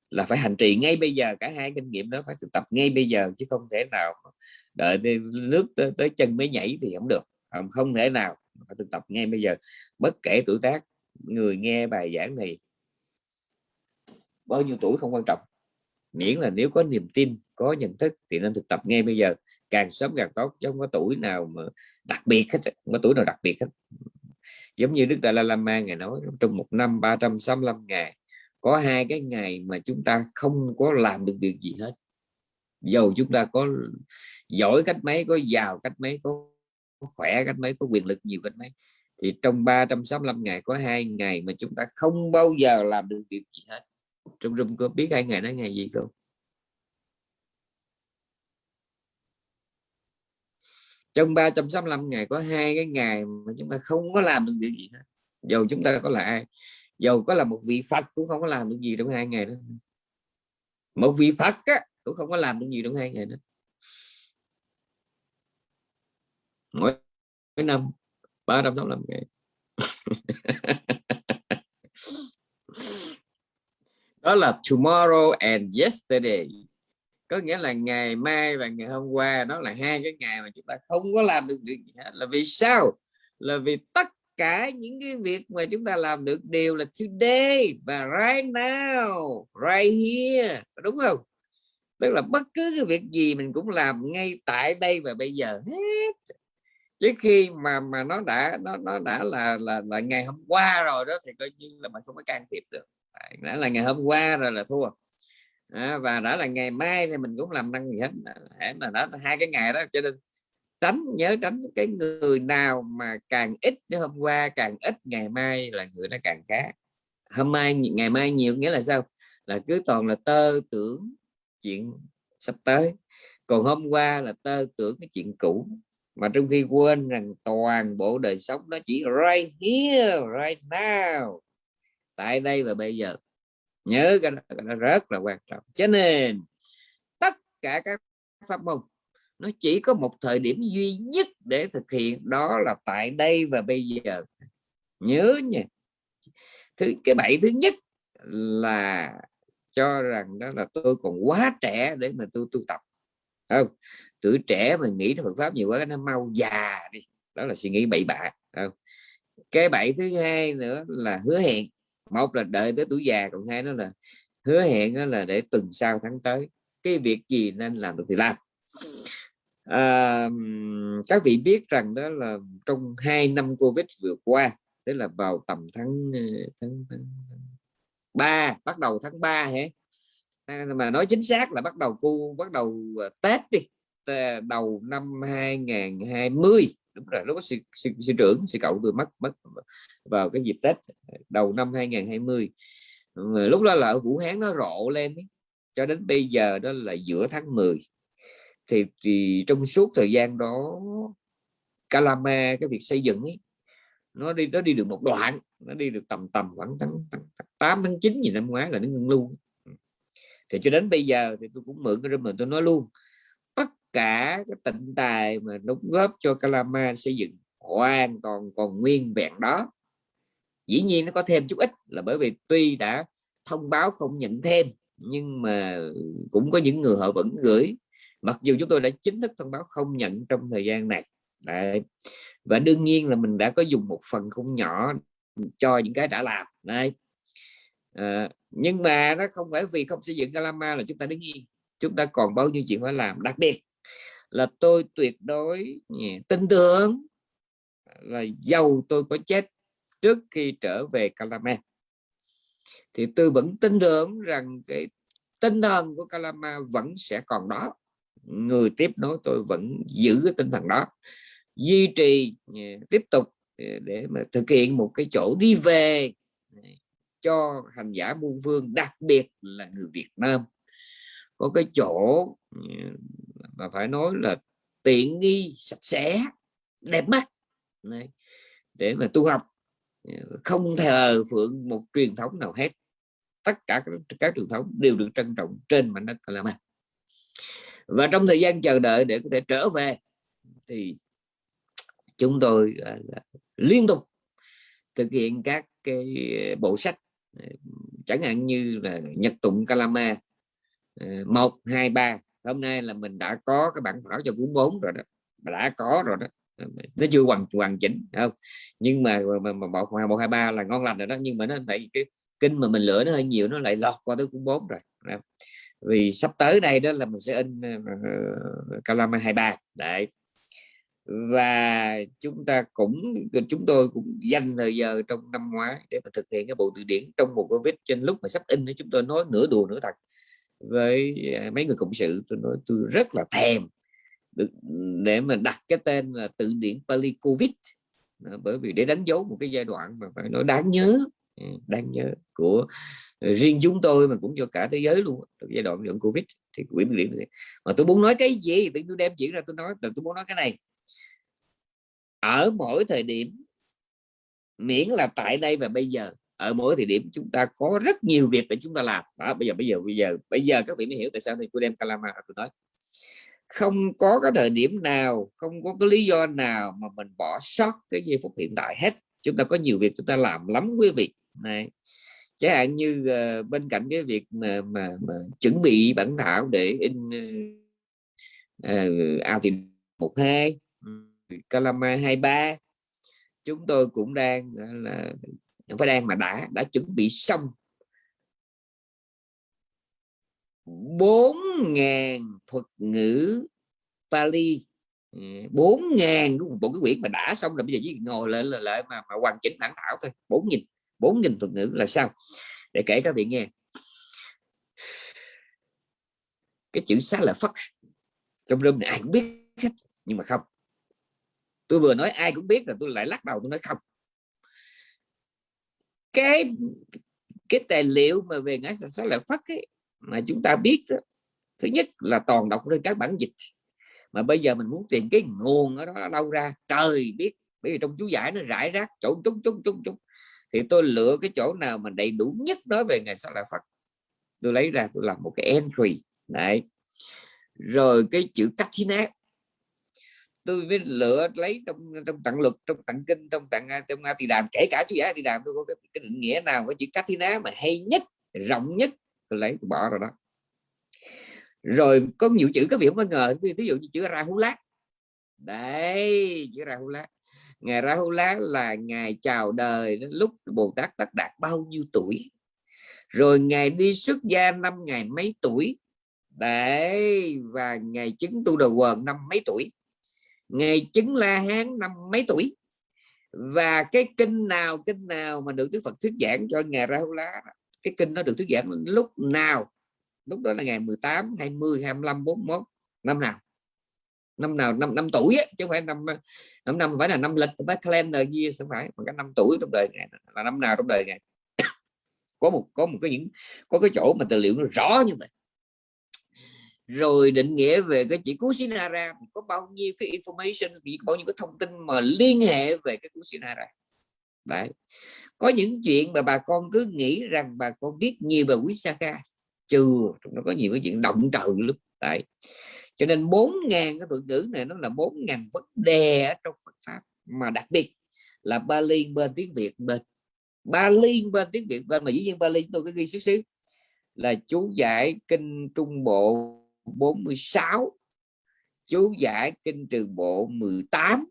là phải hành trì ngay bây giờ cả hai kinh nghiệm đó phải thực tập ngay bây giờ chứ không thể nào đợi nước tới, tới chân mới nhảy thì không được không, không thể nào phải thực tập ngay bây giờ. Bất kể tuổi tác, người nghe bài giảng này bao nhiêu tuổi không quan trọng. Miễn là nếu có niềm tin, có nhận thức thì nên thực tập ngay bây giờ. Càng sớm càng tốt, chứ không có tuổi nào mà đặc biệt hết không có tuổi nào đặc biệt hết. Giống như Đức Đại La Lama ngày nói, trong một năm 365 ngày, có hai cái ngày mà chúng ta không có làm được việc gì hết. Dầu chúng ta có giỏi cách mấy, có giàu cách mấy, có có khỏe cách mấy có quyền lực nhiều cách mấy. Thì trong 365 ngày có hai ngày mà chúng ta không bao giờ làm được việc gì hết. Trong rung có biết hai ngày đó ngày gì không? Trong 365 ngày có hai cái ngày mà chúng ta không có làm được việc gì hết. Dầu chúng ta có là ai? Dầu có là một vị Phật cũng không có làm được gì trong hai ngày đó. Một vị Phật á, cũng không có làm được gì trong hai ngày đó mỗi, mỗi năm 365 ngày. Đó là tomorrow and yesterday. Có nghĩa là ngày mai và ngày hôm qua đó là hai cái ngày mà chúng ta không có làm được việc gì hết. Là vì sao? Là vì tất cả những cái việc mà chúng ta làm được đều là today và right now right here. Đúng không? Tức là bất cứ cái việc gì mình cũng làm ngay tại đây và bây giờ hết chứ khi mà mà nó đã nó nó đã là là là ngày hôm qua rồi đó thì coi như là mình không có can thiệp được. Đã là ngày hôm qua rồi là thua. À, và đã là ngày mai thì mình cũng làm năng gì hết để mà đó hai cái ngày đó cho nên tránh nhớ tránh cái người nào mà càng ít như hôm qua càng ít ngày mai là người nó càng cá hôm mai ngày mai nhiều nghĩa là sao? Là cứ toàn là tơ tưởng chuyện sắp tới. Còn hôm qua là tơ tưởng cái chuyện cũ mà trong khi quên rằng toàn bộ đời sống nó chỉ right here right now tại đây và bây giờ. Nhớ cái đó, cái đó rất là quan trọng. Cho nên tất cả các pháp môn nó chỉ có một thời điểm duy nhất để thực hiện đó là tại đây và bây giờ. Nhớ nha. Thứ cái bảy thứ nhất là cho rằng đó là tôi còn quá trẻ để mà tôi tu tập không? Tuổi trẻ mà nghĩ đến Phật pháp nhiều quá nó mau già đi. Đó là suy nghĩ bậy bạ không? Cái bậy thứ hai nữa là hứa hẹn. Một là đợi tới tuổi già còn hai nó là hứa hẹn đó là để tuần sau tháng tới. Cái việc gì nên làm được thì làm. À, các vị biết rằng đó là trong hai năm covid vừa qua tức là vào tầm tháng ờ, tháng, tháng 3 bắt đầu tháng 3 hả? À, mà nói chính xác là bắt đầu cu bắt đầu ờ, Tết đi đầu năm 2020 đúng rồi lúc sự sư, sư, sư trưởng sư cậu tôi mất mất vào cái dịp Tết đầu năm 2020 lúc đó là ở Vũ Hán nó rộ lên ấy. cho đến bây giờ đó là giữa tháng 10 thì, thì trong suốt thời gian đó Calama cái việc xây dựng ấy, nó đi nó đi được một đoạn nó đi được tầm tầm khoảng tháng, tháng 8 tháng 9 gì năm ngoái là nó ngưng luôn thì cho đến bây giờ thì tôi cũng mượn cái mình tôi nói luôn. Tất cả cái tịnh tài mà đóng góp cho Kalama xây dựng hoàn toàn còn nguyên vẹn đó. Dĩ nhiên nó có thêm chút ít là bởi vì tuy đã thông báo không nhận thêm, nhưng mà cũng có những người họ vẫn gửi. Mặc dù chúng tôi đã chính thức thông báo không nhận trong thời gian này. Đấy. và đương nhiên là mình đã có dùng một phần không nhỏ cho những cái đã làm. Đấy. À, nhưng mà nó không phải vì không xây dựng Calama là chúng ta đứng yên. Chúng ta còn bao nhiêu chuyện phải làm. Đặc biệt là tôi tuyệt đối tin tưởng là giàu tôi có chết trước khi trở về Calama thì tôi vẫn tin tưởng rằng cái tinh thần của Calama vẫn sẽ còn đó. Người tiếp nối tôi vẫn giữ cái tinh thần đó. Duy trì tiếp tục để mà thực hiện một cái chỗ đi về cho hành giả muôn phương đặc biệt là người Việt Nam. Có cái chỗ ừ, mà phải nói là tiện nghi sạch sẽ đẹp mắt Đấy. để mà tu học. Ừ, không thờ phượng một truyền thống nào hết. Tất cả các, các truyền thống đều được trân trọng trên mảnh đất Kalama và trong thời gian chờ đợi để có thể trở về thì chúng tôi uh, liên tục thực hiện các cái bộ sách Ờ, chẳng hạn như là nhật tụng Kalama. Ờ, một hai ba. Hôm nay là mình đã có cái bản thảo cho cuốn 4 rồi đó. Đã có rồi đó. Ờ, nó chưa hoàn hoàn chỉnh không? Nhưng mà mà, mà một một hai ba là ngon lành rồi đó. Nhưng mà nó lại cái kinh mà mình lựa nó hơi nhiều nó lại lọt qua tới cuốn 4 rồi vì sắp tới đây đó là mình sẽ in uh, hai 23 đấy và chúng ta cũng, chúng tôi cũng dành thời giờ trong năm ngoái để mà thực hiện cái bộ từ điển trong một covid. Trên lúc mà sắp in chúng tôi nói nửa đùa nửa thật với à, mấy người cộng sự. Tôi nói tôi rất là thèm được, để mà đặt cái tên là từ điển Pali Covid bởi vì để đánh dấu một cái giai đoạn mà phải nói đáng nhớ ừ, đáng nhớ của riêng chúng tôi mà cũng cho cả thế giới luôn giai đoạn dẫn Covid thì quyển điển mà tôi muốn nói cái gì? Thì tôi đem chuyện ra tôi nói tôi muốn nói cái này ở mỗi thời điểm miễn là tại đây và bây giờ ở mỗi thời điểm chúng ta có rất nhiều việc để chúng ta làm. Đó bây giờ bây giờ bây giờ bây giờ các vị mới hiểu tại sao thì tôi đem Kalama tôi nói. Không có cái thời điểm nào không có cái lý do nào mà mình bỏ sót cái giây phút hiện tại hết. Chúng ta có nhiều việc chúng ta làm lắm quý vị. Này chẳng hạn như uh, bên cạnh cái việc mà, mà, mà chuẩn bị bản thảo để in uh, ao thì một hai Calama 23 chúng tôi cũng đang là không phải đang mà đã đã chuẩn bị xong. 4.000 thuật ngữ Pali. Ừ, 4.000 bộ cái quyển mà đã xong rồi bây giờ chỉ ngồi lại lại, lại mà, mà hoàn chỉnh bản thảo thôi. 4.000 4.000 thuật ngữ là sao để kể các vị nghe. Cái chữ xá là phất. Trong rơm này ai cũng biết hết nhưng mà không tôi vừa nói ai cũng biết là tôi lại lắc đầu tôi nói không. Cái cái tài liệu mà về ngã sáu lợi phất ấy, mà chúng ta biết đó, thứ nhất là toàn đọc trên các bản dịch. Mà bây giờ mình muốn tìm cái nguồn ở đó đâu ra trời biết bởi vì trong chú giải nó rải rác chỗ chung chung chung chung thì tôi lựa cái chỗ nào mà đầy đủ nhất nói về ngày sau là Phật tôi lấy ra tôi làm một cái entry. Này rồi cái chữ Kathina tôi mới lựa lấy trong trong tặng luật trong tặng kinh trong tặng à, trong a tỳ đàm. Kể cả chú giải tỳ đàm tôi có cái, cái định nghĩa nào với chữ cách ná mà hay nhất rộng nhất tôi lấy tôi bỏ rồi đó. Rồi có nhiều chữ các vị không có ngờ ví dụ như chữ ra hú lát đấy chữ ra hú Rahula ngày lát là ngày chào đời đến lúc Bồ Tát Tất Đạt bao nhiêu tuổi? Rồi ngày đi xuất gia năm ngày mấy tuổi? Đấy và ngày chứng tu đầu quần năm mấy tuổi? Ngày chứng la hán năm mấy tuổi? Và cái kinh nào kinh nào mà được Đức Phật thuyết giảng cho ngày Rahula cái kinh nó được thuyết giảng lúc nào? Lúc đó là ngày 18 20 25 41 năm nào? Năm nào? Năm năm tuổi ấy, chứ không phải năm năm năm phải là năm lịch phải calendar year không phải mà cái năm tuổi trong đời ngày là năm nào trong đời ngày có một có một cái những có cái chỗ mà tài liệu nó rõ như vậy rồi định nghĩa về cái chỉ Kusinara có bao nhiêu cái information bao nhiêu cái thông tin mà liên hệ về cái Kusinara đấy. Có những chuyện mà bà con cứ nghĩ rằng bà con biết nhiều về Wisaka chưa nó có nhiều cái chuyện động trời lắm. Đấy. Cho nên bốn ngàn cái thuật ngữ này nó là bốn ngàn vấn đề ở trong Phật pháp. Mà đặc biệt là Bali bên tiếng Việt bên. Bali bên tiếng Việt bên, mà dĩ nhiên Bali tôi có ghi xíu xíu, là chú giải kinh Trung Bộ 46 chú giải kinh trường bộ 18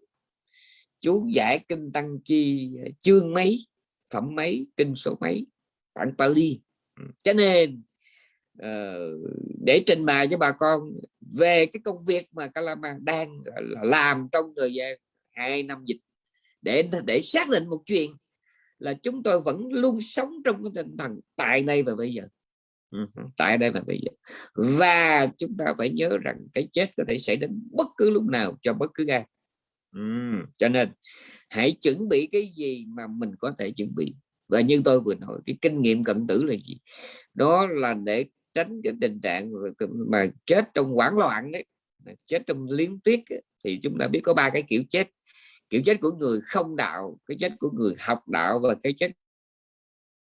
chú giải kinh tăng chi chương mấy phẩm mấy kinh số mấy bản Pali. Ừ, cho nên uh, để trình bày cho bà con về cái công việc mà Kalama đang làm trong thời gian hai năm dịch để để xác định một chuyện là chúng tôi vẫn luôn sống trong cái tinh thần tại đây và bây giờ tại đây là bây giờ và chúng ta phải nhớ rằng cái chết có thể xảy đến bất cứ lúc nào cho bất cứ ai. Uhm, cho nên hãy chuẩn bị cái gì mà mình có thể chuẩn bị. Và như tôi vừa nói cái kinh nghiệm cận tử là gì? Đó là để tránh cái tình trạng mà chết trong hoảng loạn đấy chết trong liên tuyết thì chúng ta biết có ba cái kiểu chết. Kiểu chết của người không đạo cái chết của người học đạo và cái chết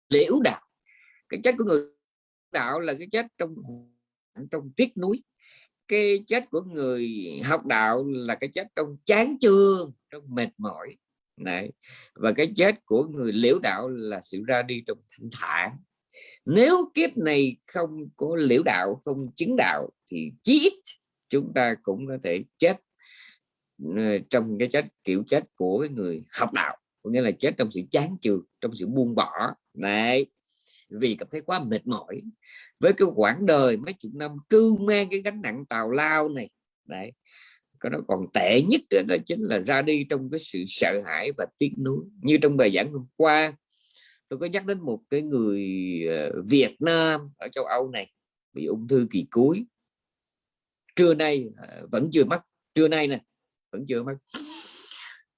liễu đạo. Cái chết của người đạo là cái chết trong trong tiếc núi. Cái chết của người học đạo là cái chết trong chán chương trong mệt mỏi. Này và cái chết của người liễu đạo là sự ra đi trong thanh thản. Nếu kiếp này không có liễu đạo, không chứng đạo thì chí ít chúng ta cũng có thể chết ờ, trong cái chết, kiểu chết của người học đạo. Có nghĩa là chết trong sự chán chường, trong sự buông bỏ. Này vì cảm thấy quá mệt mỏi. Với cái quãng đời mấy chục năm cưu mang cái gánh nặng tào lao này, đấy, cái nó còn tệ nhất đó chính là ra đi trong cái sự sợ hãi và tiếc nuối. Như trong bài giảng hôm qua, tôi có nhắc đến một cái người ờ, Việt Nam ở châu Âu này, bị ung thư kỳ cuối. Trưa nay ờ, vẫn chưa mất trưa nay nè, vẫn chưa mất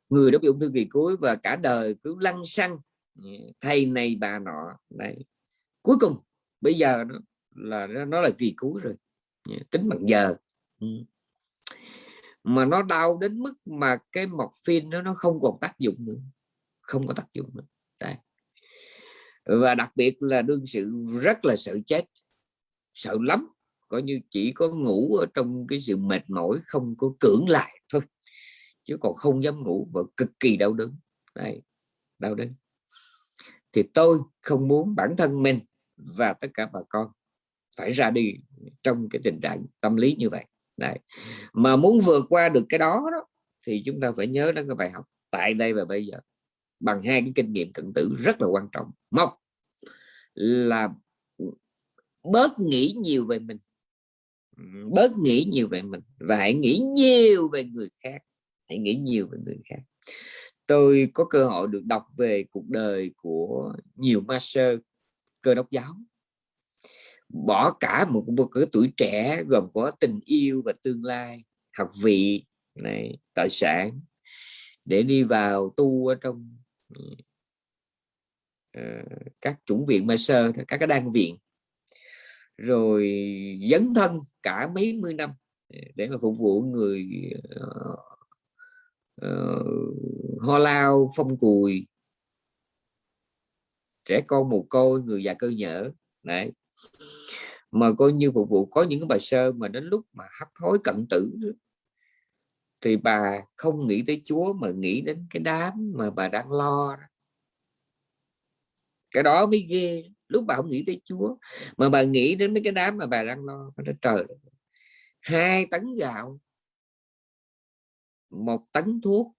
người đó bị ung thư kỳ cuối và cả đời cứ lăn xăng, thầy này bà nọ này cuối cùng, bây giờ nó là nó là kỳ cuối rồi. Dạ, tính bằng giờ. Ừ. Mà nó đau đến mức mà cái morphine nó nó không còn tác dụng nữa. Không có tác dụng nữa. Đấy. và đặc biệt là đương sự rất là sợ chết. Sợ lắm. Coi như chỉ có ngủ ở trong cái sự mệt mỏi, không có cưỡng lại thôi. Chứ còn không dám ngủ và cực kỳ đau đớn. Đấy. đau đớn. Thì tôi không muốn bản thân mình và tất cả bà con phải ra đi trong cái tình trạng tâm lý như vậy. Đấy. mà muốn vượt qua được cái đó, đó thì chúng ta phải nhớ đến cái bài học tại đây và bây giờ. Bằng hai cái kinh nghiệm cận tử rất là quan trọng. Một là bớt nghĩ nhiều về mình. Bớt nghĩ nhiều về mình và hãy nghĩ nhiều về người khác. Hãy nghĩ nhiều về người khác. Tôi có cơ hội được đọc về cuộc đời của nhiều master cơ đốc giáo. Bỏ cả một, một cái tuổi trẻ gồm có tình yêu và tương lai học vị này tài sản để đi vào tu ở trong uh, các chủng viện ma sơ các cái đan viện. Rồi dấn thân cả mấy mươi năm để mà phục vụ người ờ, ờ, uh, uh, ho lao phong cùi trẻ con, mồ côi, người già cơ nhở đấy. Mà coi như phục vụ, có những cái sơ mà đến lúc mà hấp hối cận tử thì bà không nghĩ tới Chúa mà nghĩ đến cái đám mà bà đang lo cái đó mới ghê. Lúc bà không nghĩ tới Chúa mà bà nghĩ đến mấy cái đám mà bà đang lo. Nó trời hai tấn gạo, một tấn thuốc,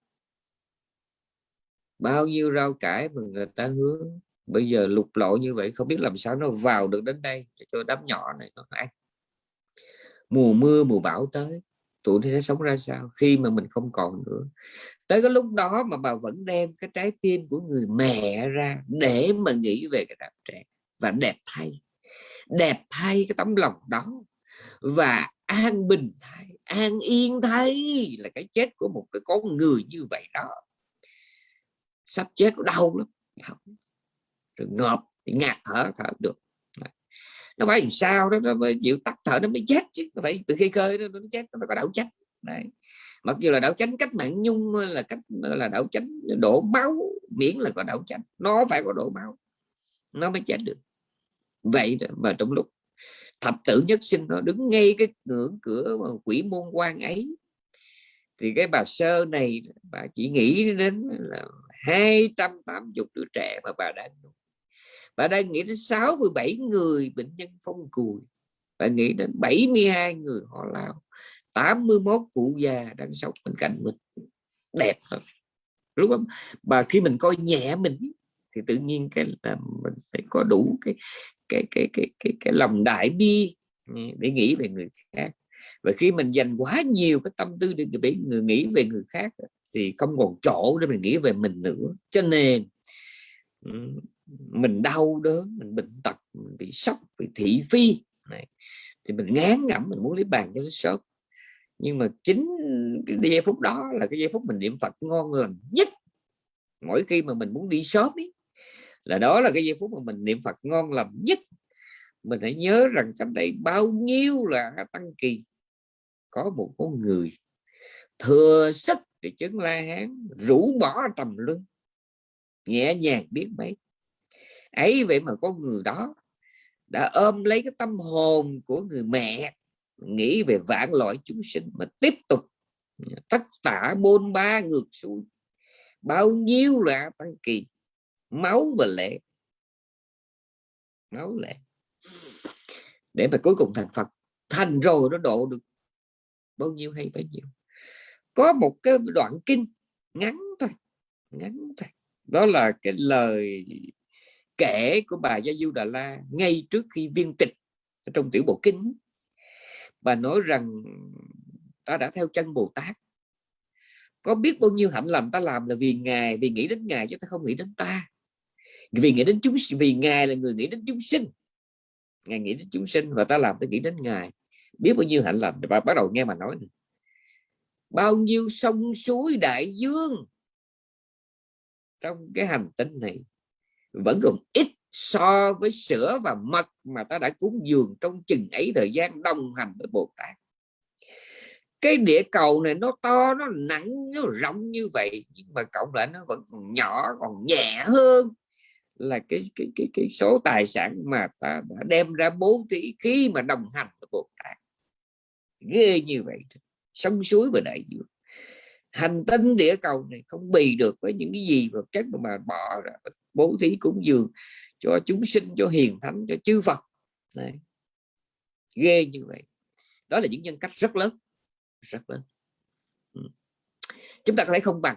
bao nhiêu rau cải mà người ta hứa bây giờ lục lộ như vậy không biết làm sao nó vào được đến đây để cho đám nhỏ này nó ăn. Mùa mưa mùa bão tới tụi nó sẽ sống ra sao? Khi mà mình không còn nữa. Tới cái lúc đó mà bà vẫn đem cái trái tim của người mẹ ra để mà nghĩ về cái đám trẻ và đẹp thay. Đẹp thay cái tấm lòng đó và an bình thay an yên thay là cái chết của một cái con người như vậy đó. Sắp chết đau lắm rồi ngợp thì ngạt thở thở được. Nó phải làm sao đó nó mới chịu tắt thở nó mới chết chứ. Nó phải từ khi khơi nó, nó chết nó phải có đảo chánh. Đấy. Mặc dù là đảo chánh cách mạng nhung là cách là đảo chánh đổ máu miễn là có đảo chánh. Nó phải có đổ máu nó mới chết được. Vậy đó, và trong lúc thập tử nhất sinh nó đứng ngay cái ngưỡng cửa quỷ môn quan ấy thì cái bà sơ này bà chỉ nghĩ đến là 280 đứa trẻ mà bà đang bà đang nghĩ đến 67 người bệnh nhân phong cùi. Bà nghĩ đến 72 người họ lao. 81 cụ già đang sống bên cạnh mình. Đẹp thật. Lúc đó mà khi mình coi nhẹ mình thì tự nhiên cái là mình phải có đủ cái cái cái cái cái, cái lòng đại bi ừ, để nghĩ về người khác. Và khi mình dành quá nhiều cái tâm tư để người nghĩ về người khác thì không còn chỗ để mình nghĩ về mình nữa. Cho nên ừ, mình đau đớn mình bệnh tật mình bị sốc bị thị phi. Này thì mình ngán ngẩm mình muốn lấy bàn cho nó sớm. Nhưng mà chính cái giây phút đó là cái giây phút mình niệm Phật ngon lành nhất. Mỗi khi mà mình muốn đi sớm ý, là đó là cái giây phút mà mình niệm Phật ngon lành nhất. Mình hãy nhớ rằng trong đây bao nhiêu là tăng kỳ. Có một con người thừa sức để chứng la hán rũ bỏ trầm luân nhẹ nhàng biết mấy ấy vậy mà con người đó đã ôm lấy cái tâm hồn của người mẹ, nghĩ về vạn loại chúng sinh mà tiếp tục tất tả bôn ba ngược xuôi. Bao nhiêu là tăng kỳ, máu và lệ, máu lệ. Để mà cuối cùng thành Phật, thành rồi nó độ được bao nhiêu hay bấy nhiêu. Có một cái đoạn kinh ngắn thôi ngắn thôi. Đó là cái lời kể của bà Gia Du Đà La ngay trước khi viên tịch trong tiểu bộ kinh bà nói rằng, ta đã theo chân Bồ Tát. Có biết bao nhiêu hạnh lầm ta làm là vì ngài, vì nghĩ đến ngài chứ ta không nghĩ đến ta. Vì nghĩ đến chúng, vì ngài là người nghĩ đến chúng sinh. Ngài nghĩ đến chúng sinh và ta làm ta nghĩ đến ngài. Biết bao nhiêu hạnh lầm bà bắt đầu nghe mà nói này. bao nhiêu sông suối đại dương trong cái hành tinh này vẫn còn ít so với sữa và mật mà ta đã cúng dường trong chừng ấy thời gian đồng hành với Bồ Tát. Cái địa cầu này nó to, nó nặng, nó rộng như vậy, nhưng mà cộng lại nó vẫn còn nhỏ, còn nhẹ hơn là cái cái cái cái số tài sản mà ta đã đem ra bố thí khi mà đồng hành với Bồ Tát. Ghê như vậy sông suối và đại dương. Hành tinh địa cầu này không bì được với những cái gì vật chất mà bỏ ra bố thí cúng dường cho chúng sinh cho hiền thánh cho chư Phật. Này ghê như vậy. Đó là những nhân cách rất lớn rất lớn. Ừ. chúng ta có thể không bằng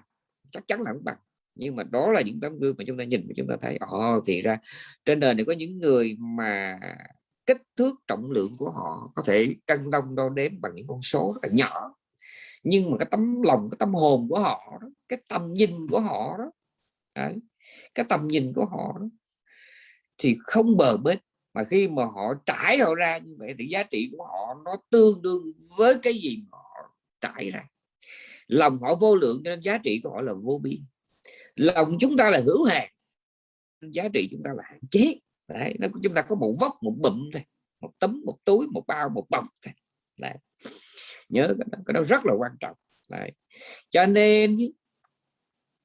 chắc chắn là không bằng. Nhưng mà đó là những tấm gương mà chúng ta nhìn và chúng ta thấy ồ thì ra trên đời này có những người mà kích thước trọng lượng của họ có thể cân đông đo đếm bằng những con số rất là nhỏ. Nhưng mà cái tấm lòng cái tâm hồn của họ đó, cái tầm nhìn của họ đó đấy, cái tầm nhìn của họ đó, thì không bờ bến. Mà khi mà họ trải họ ra như vậy thì giá trị của họ nó tương đương với cái gì mà họ trải ra. Lòng họ vô lượng nên giá trị của họ là vô biên. Lòng chúng ta là hữu hạn giá trị chúng ta là hạn chế. Đấy, nó chúng ta có một vóc một bụm thôi. Một tấm một túi một bao một bọc thôi. Đấy. nhớ cái đó, cái đó rất là quan trọng. Đấy. cho nên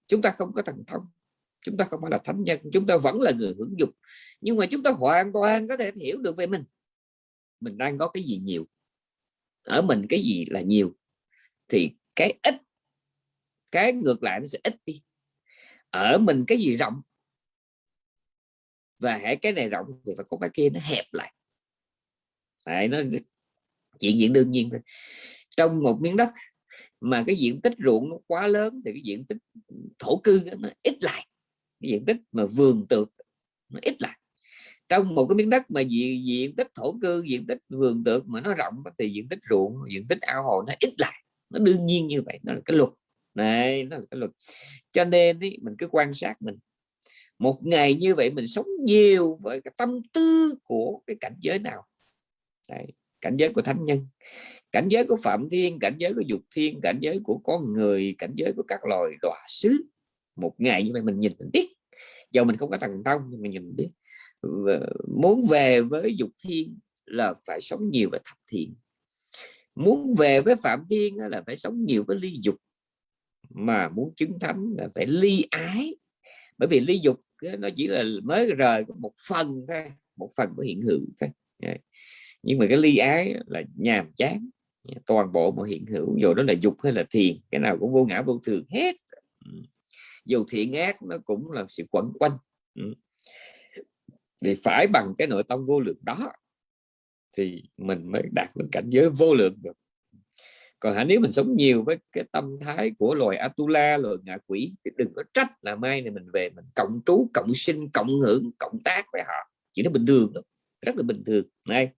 chúng ta không có thần thông chúng ta không phải là thánh nhân chúng ta vẫn là người hưởng dục. Nhưng mà chúng ta hoàn toàn có thể hiểu được về mình. Mình đang có cái gì nhiều? Ở mình cái gì là nhiều? Thì cái ít cái ngược lại nó sẽ ít đi. Ở mình cái gì rộng? Và hãy cái này rộng thì phải có cái kia nó hẹp lại. Đấy, nó chuyện diện đương nhiên thôi. Trong một miếng đất mà cái diện tích ruộng nó quá lớn thì cái diện tích thổ cư nó ít lại cái diện tích mà vườn tược nó ít lại. Trong một cái miếng đất mà diện, diện tích thổ cư diện tích vườn tược mà nó rộng thì diện tích ruộng diện tích ao hồ nó ít lại. Nó đương nhiên như vậy nó là cái luật. Này nó là cái luật. Cho nên ý, mình cứ quan sát mình. Một ngày như vậy mình sống nhiều với cái tâm tư của cái cảnh giới nào? Đấy, cảnh giới của thánh nhân cảnh giới của phạm thiên cảnh giới của dục thiên cảnh giới của con người cảnh giới của các loài đọa xứ một ngày như vậy mình nhìn mình biết. Dầu mình không có tầng tông nhưng mình nhìn biết. Muốn về với dục thiên là phải sống nhiều và thập thiện. Muốn về với phạm thiên là phải sống nhiều với ly dục. Mà muốn chứng thánh là phải ly ái. Bởi vì ly dục nó chỉ là mới rời một phần thôi, một phần của hiện hữu thôi. Nhưng mà cái ly ái là nhàm chán. Toàn bộ mọi hiện hữu, dù đó là dục hay là thiền, cái nào cũng vô ngã vô thường hết dù thiện ác nó cũng là sự quẩn quanh. Ừ. Thì phải bằng cái nội tâm vô lượng đó thì mình mới đạt được cảnh giới vô lượng được. Còn hả, nếu mình sống nhiều với cái tâm thái của loài Atula, loài ngạ quỷ, thì đừng có trách là mai này mình về mình cộng trú, cộng sinh, cộng hưởng, cộng tác với họ. Chỉ nó bình thường đó rất là bình thường. Này,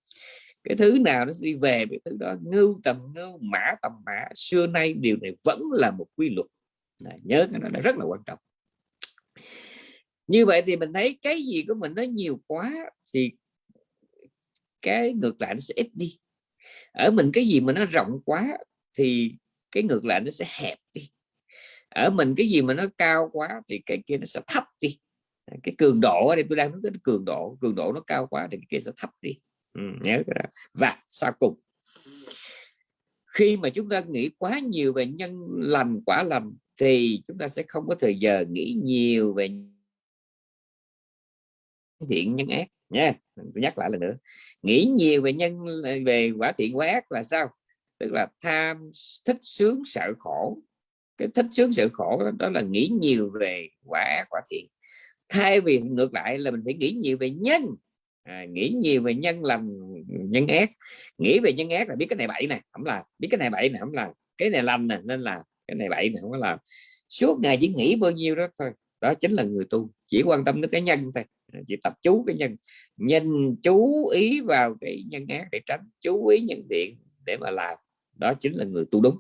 cái thứ nào nó đi về cái thứ đó, ngưu tầm, ngưu mã tầm mã, xưa nay điều này vẫn là một quy luật. Đấy, nhớ cái này là rất là quan trọng. Như vậy thì mình thấy cái gì của mình nó nhiều quá thì cái ngược lại nó sẽ ít đi. Ở mình cái gì mà nó rộng quá thì cái ngược lại nó sẽ hẹp đi. Ở mình cái gì mà nó cao quá thì cái kia nó sẽ thấp đi. Cái cường độ thì đây tôi đang nói cái cường độ cường độ nó cao quá thì cái kia sẽ thấp đi. Ừ, nhớ cái đó. Và sau cùng khi mà chúng ta nghĩ quá nhiều về nhân lành quả lành thì chúng ta sẽ không có thời giờ nghĩ nhiều về thiện nhân ác nha. Tôi nhắc lại lần nữa nghĩ nhiều về nhân về quả thiện quả ác là sao? Tức là tham thích sướng sợ khổ. Cái thích sướng sợ khổ đó, đó là nghĩ nhiều về quả ác quả thiện. Thay vì ngược lại là mình phải nghĩ nhiều về nhân. À, nghĩ nhiều về nhân làm nhân ác. Nghĩ về nhân ác là biết cái này bậy này không là biết cái này bậy này không là cái này lành nè nên là cái này bậy này không có làm. Suốt ngày chỉ nghĩ bao nhiêu đó thôi. Đó chính là người tu. Chỉ quan tâm đến cái nhân thôi. Chỉ tập chú cái nhân. Nhân chú ý vào cái nhân ác để tránh chú ý nhân thiện để mà làm. Đó chính là người tu đúng.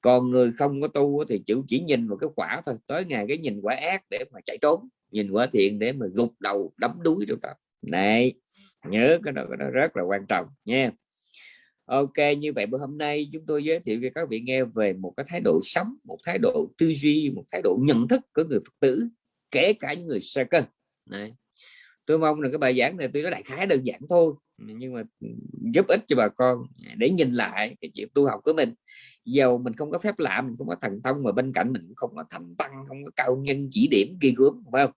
Còn người không có tu thì chịu chỉ nhìn vào cái quả thôi. Tới ngày cái nhìn quả ác để mà chạy trốn. Nhìn quả thiện để mà gục đầu đấm đuối trong đó. Này nhớ cái đó, cái đó rất là quan trọng nha. Ok, như vậy bữa hôm nay chúng tôi giới thiệu cho các vị nghe về một cái thái độ sống, một thái độ tư duy, một thái độ nhận thức của người Phật tử, kể cả những người sơ cơ. Này, tôi mong là cái bài giảng này tôi nói đại khái, đơn giản thôi, nhưng mà giúp ích cho bà con để nhìn lại cái chuyện tu học của mình. Dầu mình không có phép lạ, mình không có thần thông, mà bên cạnh mình không có thành tăng, không có cao nhân, chỉ điểm, ghi gớm, phải không?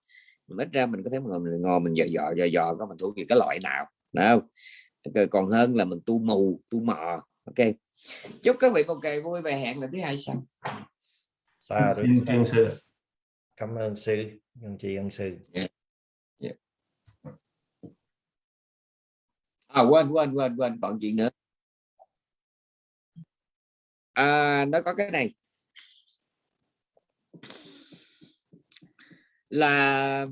Mình ít ra mình có thể ngồi, mình ngồi mình dò dò dò dò, có mình thuộc về cái loại nào đâu còn hơn là mình tu mù tu mò. Ok. Chúc các vị một ngày vui và hẹn là thứ hai sau. Xa rồi sư. Cảm ơn sư nhân chị ân sư. Yeah. Yeah. à quên quên quên quên còn chuyện nữa. À, nó có cái này là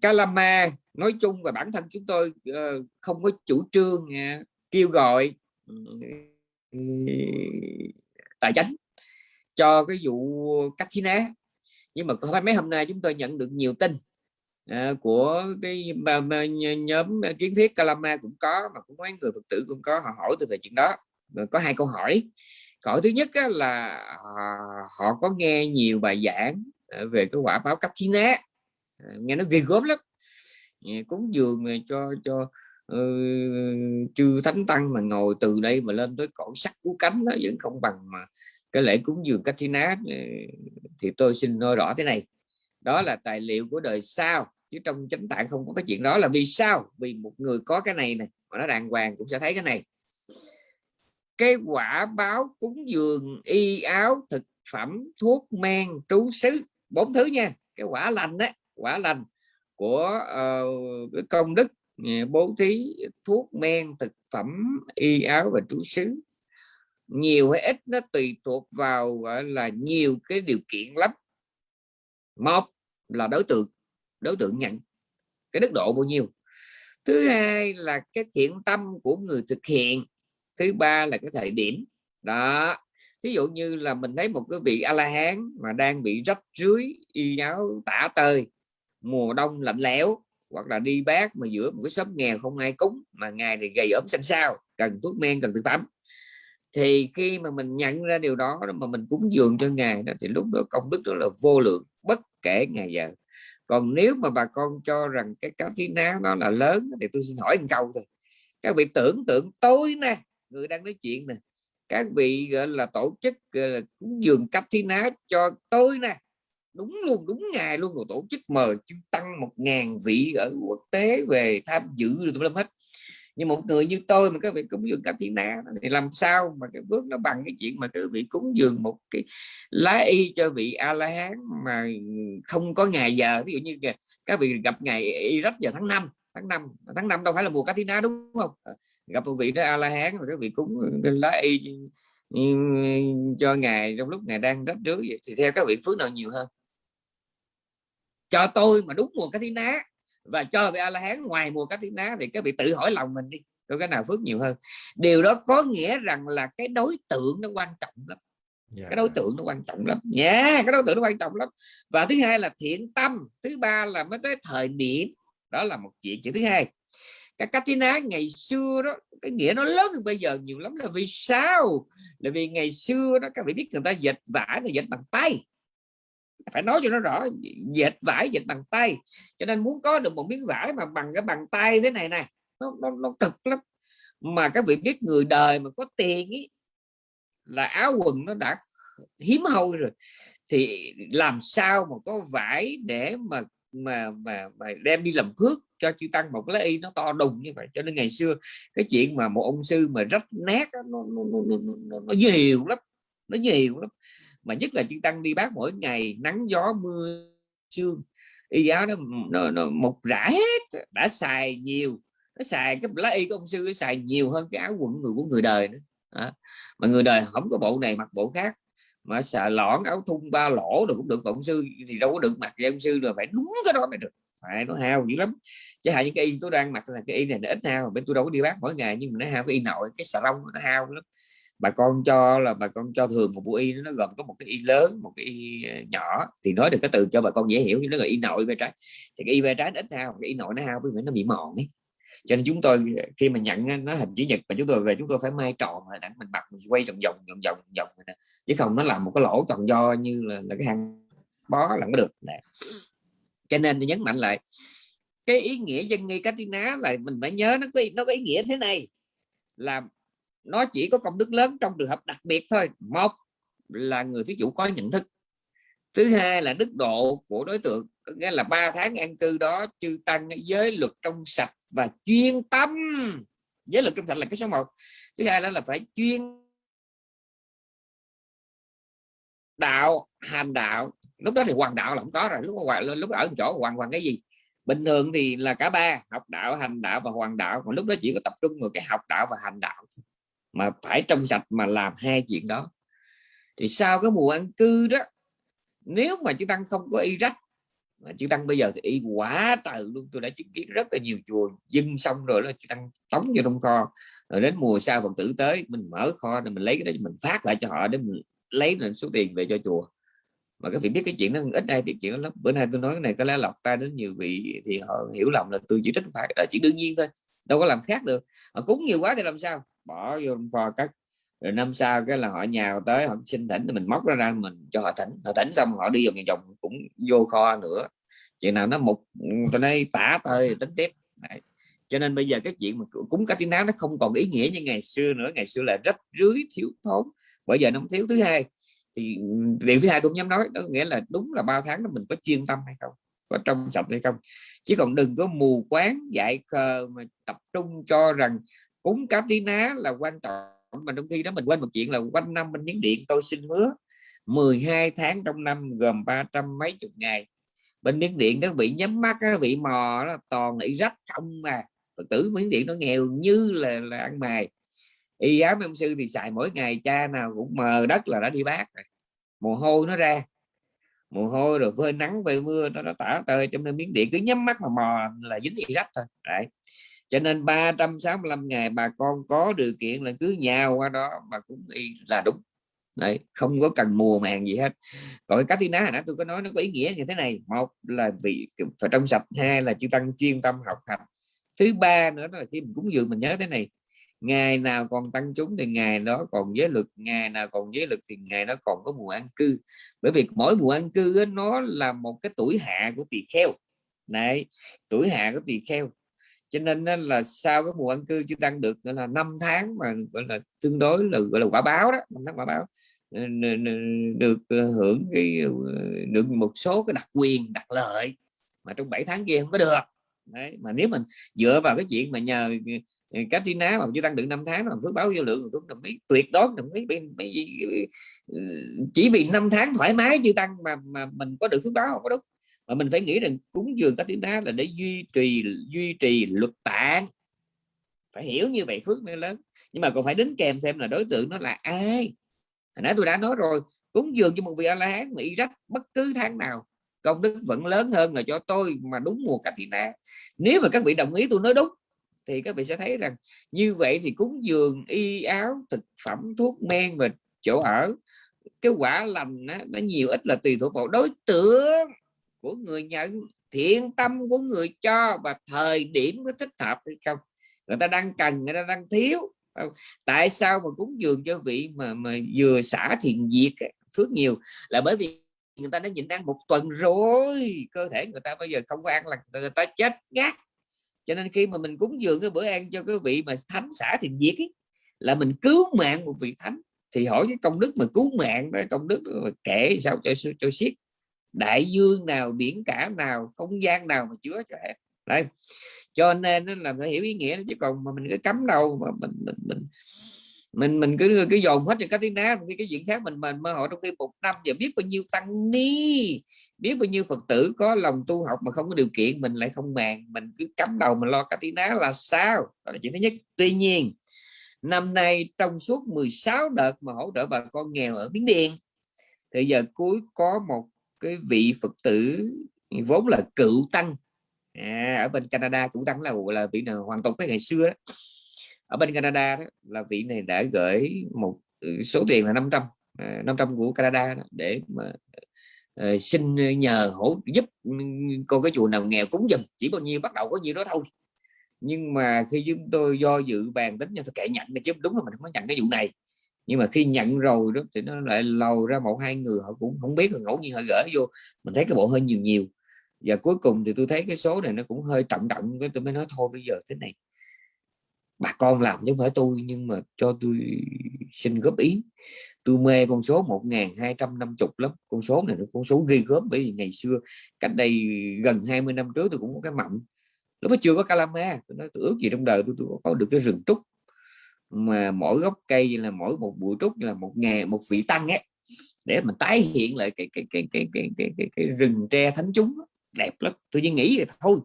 Calama. Nói chung và bản thân chúng tôi ờ, không có chủ trương à, kêu gọi tài chính cho cái vụ Katina nhưng mà mấy hôm nay chúng tôi nhận được nhiều tin à, của cái mà, mà, nhóm kiến thiết Calama cũng có mà cũng mấy người Phật tử cũng có họ hỏi từ về chuyện đó. Có hai câu hỏi. Câu thứ nhất là họ, họ có nghe nhiều bài giảng Ờ, về cái quả báo Katina ờ, nghe nó ghê gớm lắm. Cúng dường cho cho uh, chư thánh tăng mà ngồi từ đây mà lên tới cõi sắc cú cánh nó vẫn không bằng mà cái lễ cúng dường Katrina thì tôi xin nói rõ thế này. Đó là tài liệu của đời sau chứ trong chánh tạng không có cái chuyện đó là vì sao? Vì một người có cái này này mà nó đàng hoàng cũng sẽ thấy cái này. Cái quả báo cúng dường y áo thực phẩm thuốc men trú xứ bốn thứ nha cái quả lành đấy quả lành của uh, công đức ờ, bố thí thuốc men thực phẩm y áo và trú xứ. Nhiều hay ít nó tùy thuộc vào gọi là nhiều cái điều kiện lắm. Một là đối tượng đối tượng nhận cái đức độ bao nhiêu. Thứ hai là cái thiện tâm của người thực hiện thứ ba là cái thời điểm. Đó ví dụ như là mình thấy một cái vị a la hán mà đang bị rách rưới y áo tả tơi, mùa đông lạnh lẽo, hoặc là đi bác mà giữa một cái xóm nghèo không ai cúng mà ngày thì gầy ốm xanh xao, cần thuốc men, cần thực phẩm. Thì khi mà mình nhận ra điều đó mà mình cúng dường cho ngài đó, thì lúc đó công đức đó là vô lượng, bất kể ngày giờ. Còn nếu mà bà con cho rằng cái cá thí ná nó là lớn, thì tôi xin hỏi một câu thôi. Các vị tưởng tượng tối nay, người đang nói chuyện nè các vị, gọi là, tổ chức, gọi là, cúng dường cấp thi ná cho tôi nè. Đúng luôn, đúng ngày luôn, rồi tổ chức mời chúng tăng một ngàn vị ở quốc tế về tham dự rồi làm hết. Nhưng một người như tôi mà các vị cúng dường các thiên ná thì làm sao mà cái bước nó bằng cái chuyện mà các vị cúng dường một cái lá y cho vị a la hán mà không có ngày giờ? Ví dụ như các vị gặp ngày y rất giờ tháng 5 tháng 5 tháng 5 đâu phải là mùa cá thiên ná, đúng không? Gặp một vị đó a la hán các vị cúng cái lá y cho ngài trong lúc ngài đang rách rưới thì theo các vị phước nào nhiều hơn? Cho tôi mà đúng mùa cá tí ná và cho vị a la hán ngoài mùa cá tí ná thì các vị tự hỏi lòng mình đi có cái nào phước nhiều hơn? Điều đó có nghĩa rằng là cái đối tượng nó quan trọng lắm. Yeah. Dạ. cái đối tượng nó quan trọng lắm. Nha yeah, cái đối tượng nó quan trọng lắm. Và thứ hai là thiện tâm thứ ba là mới tới thời điểm đó là một chuyện. Chuyện thứ hai cái Katina ngày xưa đó cái nghĩa nó lớn hơn bây giờ nhiều lắm là vì sao? Là vì ngày xưa đó các vị biết người ta dệt vải là dệt bằng tay. Phải nói cho nó rõ dệt vải dệt bằng tay. Cho nên muốn có được một miếng vải mà bằng cái bằng tay thế này này nó, nó, nó cực lắm. Mà các vị biết người đời mà có tiền ý, là áo quần nó đã hiếm hoi rồi thì làm sao mà có vải để mà mà mà, mà đem đi làm phước cho chư tăng một cái y nó to đùng như vậy? Cho nên ngày xưa cái chuyện mà một ông sư mà rách nát nó, nó, nó, nó, nó, nó nhiều lắm nó nhiều lắm. Mà nhất là chư tăng đi bác mỗi ngày nắng gió mưa sương y giáo nó, nó, nó một rã hết đã xài nhiều nó xài cái lá y của ông sư nó xài nhiều hơn cái áo quần người của người đời nữa. À, mà người đời không có bộ này mặc bộ khác mà xà lõn áo thun ba lỗ được cũng được cộng sư thì đâu có được mặc vậy ông sư rồi phải đúng cái đó mới được phải nó hao dữ lắm chứ hại những cái y tôi đang mặc là cái y này nó ít hao bên tôi đâu có đi bác mỗi ngày nhưng mà nó hao cái y nội cái xà lông nó hao lắm bà con cho là bà con cho thường một bộ y nó gồm có một cái y lớn một cái y nhỏ thì nói được cái từ cho bà con dễ hiểu như nó là y nội về trái thì cái y về trái ít hao cái y nội nó hao bởi vì nó bị mòn ấy cho nên chúng tôi khi mà nhận nó hình chữ nhật mà chúng tôi về chúng tôi phải may tròn mà đặng mình mặc mình quay vòng vòng vòng vòng vòng chứ không nó làm một cái lỗ toàn do như là, là cái hàng bó là có được. Nè. Cho nên tôi nhấn mạnh lại cái ý nghĩa dân nghi Katina là mình phải nhớ nó có nó có ý nghĩa thế này là nó chỉ có công đức lớn trong trường hợp đặc biệt thôi. Một là người thí chủ có nhận thức. Thứ hai là đức độ của đối tượng nghĩa là ba tháng an cư đó chư tăng giới luật trong sạch và chuyên tâm. Giới luật trong sạch là cái số 1 thứ hai đó là phải chuyên đạo hành đạo. Lúc đó thì hoàng đạo là không có rồi. Lúc hoàng lúc ở chỗ hoàng hoàng cái gì? Bình thường thì là cả ba, học đạo hành đạo và hoàng đạo. Còn lúc đó chỉ có tập trung vào cái học đạo và hành đạo mà phải trong sạch mà làm hai chuyện đó. Thì sau cái mùa ăn cư đó, nếu mà chư tăng không có y rách, mà chư tăng bây giờ thì y quá trời luôn. Tôi đã chứng kiến rất là nhiều chùa dưng xong rồi là chư tăng tống vô trong kho. Rồi đến mùa sau phật tử tới, mình mở kho rồi mình lấy cái đó mình phát lại cho họ để mình lấy lên số tiền về cho chùa. Mà các vị biết cái chuyện nó ít ai biết chuyện đó lắm. Bữa nay tôi nói cái này có lẽ lọc tay đến nhiều vị thì họ hiểu lầm là tôi chỉ trách phải là chỉ đương nhiên thôi, đâu có làm khác được. Họ cúng nhiều quá thì làm sao? Bỏ vô kho các rồi năm sau cái là họ nhào tới, họ xin thỉnh thì mình móc ra ra mình cho họ thỉnh. Họ thỉnh xong họ đi vòng vòng cũng vô kho nữa. Chuyện nào nó một tôi nói tả thôi, tính tiếp. Đấy. cho nên bây giờ cái chuyện mà cúng cá tiếng nó không còn ý nghĩa như ngày xưa nữa. Ngày xưa là rất rưới thiếu thốn bởi giờ nó thiếu thứ hai. Thì ừ, điều thứ hai tôi nhắm nói đó nghĩa là đúng là ba tháng đó mình có chuyên tâm hay không có trong sạch hay không. Chứ còn đừng có mù quáng dạy khờ mà tập trung cho rằng cúng cáp tí ná là quan trọng. Mà trong khi đó mình quên một chuyện là quanh năm bên miếng điện tôi xin hứa 12 tháng trong năm gồm 300 mấy chục ngày. Bên miếng điện các vị nhắm mắt các vị mò đó toàn bị rách không mà Phật tử miếng điện nó nghèo như là, là ăn mày y áo ông sư thì xài mỗi ngày cha nào cũng mờ đất là đã đi bác rồi. Mồ hôi nó ra. Mồ hôi rồi phơi nắng phơi mưa nó, nó tả tơi trong nên miếng điện cứ nhắm mắt mà mò là dính y rách thôi. Đấy. Cho nên 365 ngày bà con có điều kiện là cứ nhào qua đó mà cũng y là đúng. Đấy, không có cần mùa màng gì hết. Còn cái cách tí ná nãy tôi có nói nó có ý nghĩa như thế này. Một là vì phải trong sạch hai là chư tăng chuyên tâm học hành. Thứ ba nữa là khi mình cúng dường mình nhớ thế này ngày nào còn tăng chúng thì ngày đó còn giới lực ngày nào còn giới lực thì ngày đó còn có mùa ăn cư. Bởi vì mỗi mùa ăn cư ấy, nó là một cái tuổi hạ của tỳ kheo. Này tuổi hạ của tỳ kheo. Cho nên là sau cái mùa ăn cư chưa tăng được là năm tháng mà gọi là tương đối là gọi là quả báo đó năm tháng quả báo ờ, được ờ, hưởng cái ờ, được một số cái đặc quyền đặc lợi mà trong 7 tháng kia không có được. Đấy, mà nếu mình dựa vào cái chuyện mà nhờ ờ, cá tí ná mà chưa tăng được năm tháng mà phước báo vô lượng tôi đồng ý. Tuyệt đối đồng ý. Ừ, chỉ vì năm tháng thoải mái chưa tăng mà mà mình có được phước báo không có đúng. Mà mình phải nghĩ rằng cúng dường các tiếng đá là để duy trì duy trì luật tạng. Phải hiểu như vậy phước mới lớn. Nhưng mà còn phải đến kèm xem là đối tượng nó là ai. Hồi nãy tôi đã nói rồi cúng dường cho một vị a la hán mỹ rách bất cứ tháng nào công đức vẫn lớn hơn là cho tôi mà đúng mùa cà thị ná nếu mà các vị đồng ý tôi nói đúng thì các vị sẽ thấy rằng như vậy thì cúng dường y áo thực phẩm thuốc men và chỗ ở cái quả lành nó, nó nhiều ít là tùy thuộc vào đối tượng của người nhận thiện tâm của người cho và thời điểm có thích hợp hay không. Người ta đang cần người ta đang thiếu tại sao mà cúng dường cho vị mà mà vừa xả thiền diệt phước nhiều? Là bởi vì người ta đã nhịn ăn một tuần rồi cơ thể người ta bây giờ không có ăn là người ta chết ngắt cho nên khi mà mình cúng dường cái bữa ăn cho cái vị mà thánh xả thì diệt ấy, là mình cứu mạng một vị thánh thì hỏi cái công đức mà cứu mạng đó công đức mà kể sao cho cho xiết đại dương nào biển cả nào không gian nào mà chứa cho em đây cho nên là phải hiểu ý nghĩa chứ còn mà mình cứ cấm đâu mà mình mình mình mình mình cứ cứ dồn hết cho cái tiếng ná cái cái chuyện khác mình mình mơ họ trong khi một năm. Giờ biết bao nhiêu tăng ni biết bao nhiêu phật tử có lòng tu học mà không có điều kiện mình lại không màng. Mình cứ cắm đầu mình lo cái tiếng ná là sao? Đó là chuyện thứ nhất. Tuy nhiên năm nay trong suốt 16 đợt mà hỗ trợ bà con nghèo ở Miến Điện thì giờ cuối có một cái vị Phật tử vốn là cựu tăng. À, ở bên Canada cựu tăng là là vị nào hoàn tục cái ngày xưa đó ở bên Canada đó, là vị này đã gửi một ừ, số tiền là 500 500 à, của Canada đó, để mà uh, xin nhờ hỗ giúp con cái chùa nào nghèo cúng dùm. Chỉ bao nhiêu bắt đầu có nhiêu đó thôi. Nhưng mà khi chúng tôi do dự bàn tính cho tôi kệ nhận chứ đúng là mình không có nhận cái vụ này. Nhưng mà khi nhận rồi đó thì nó lại lầu ra một hai người họ cũng không biết ngẫu nhiên họ gửi vô. Mình thấy cái bộ hơi nhiều nhiều. Và cuối cùng thì tôi thấy cái số này nó cũng hơi trọng trọng cái tôi mới nói thôi bây giờ thế này bà con làm chứ không phải tôi nhưng mà cho tôi xin góp ý. Tôi mê con số 1250 lắm. Con số này nó con số ghi góp bởi vì ngày xưa cách đây gần 20 năm trước tôi cũng có cái mộng lúc đó chưa có calama. Tôi nói tôi ước gì trong đời tôi, tôi có được cái rừng trúc mà mỗi gốc cây là mỗi một bụi trúc là một ngày một vị tăng ấy để mình tái hiện lại cái cái cái cái cái cái, cái, cái rừng tre thánh chúng đẹp lắm. Tôi chỉ nghĩ là thôi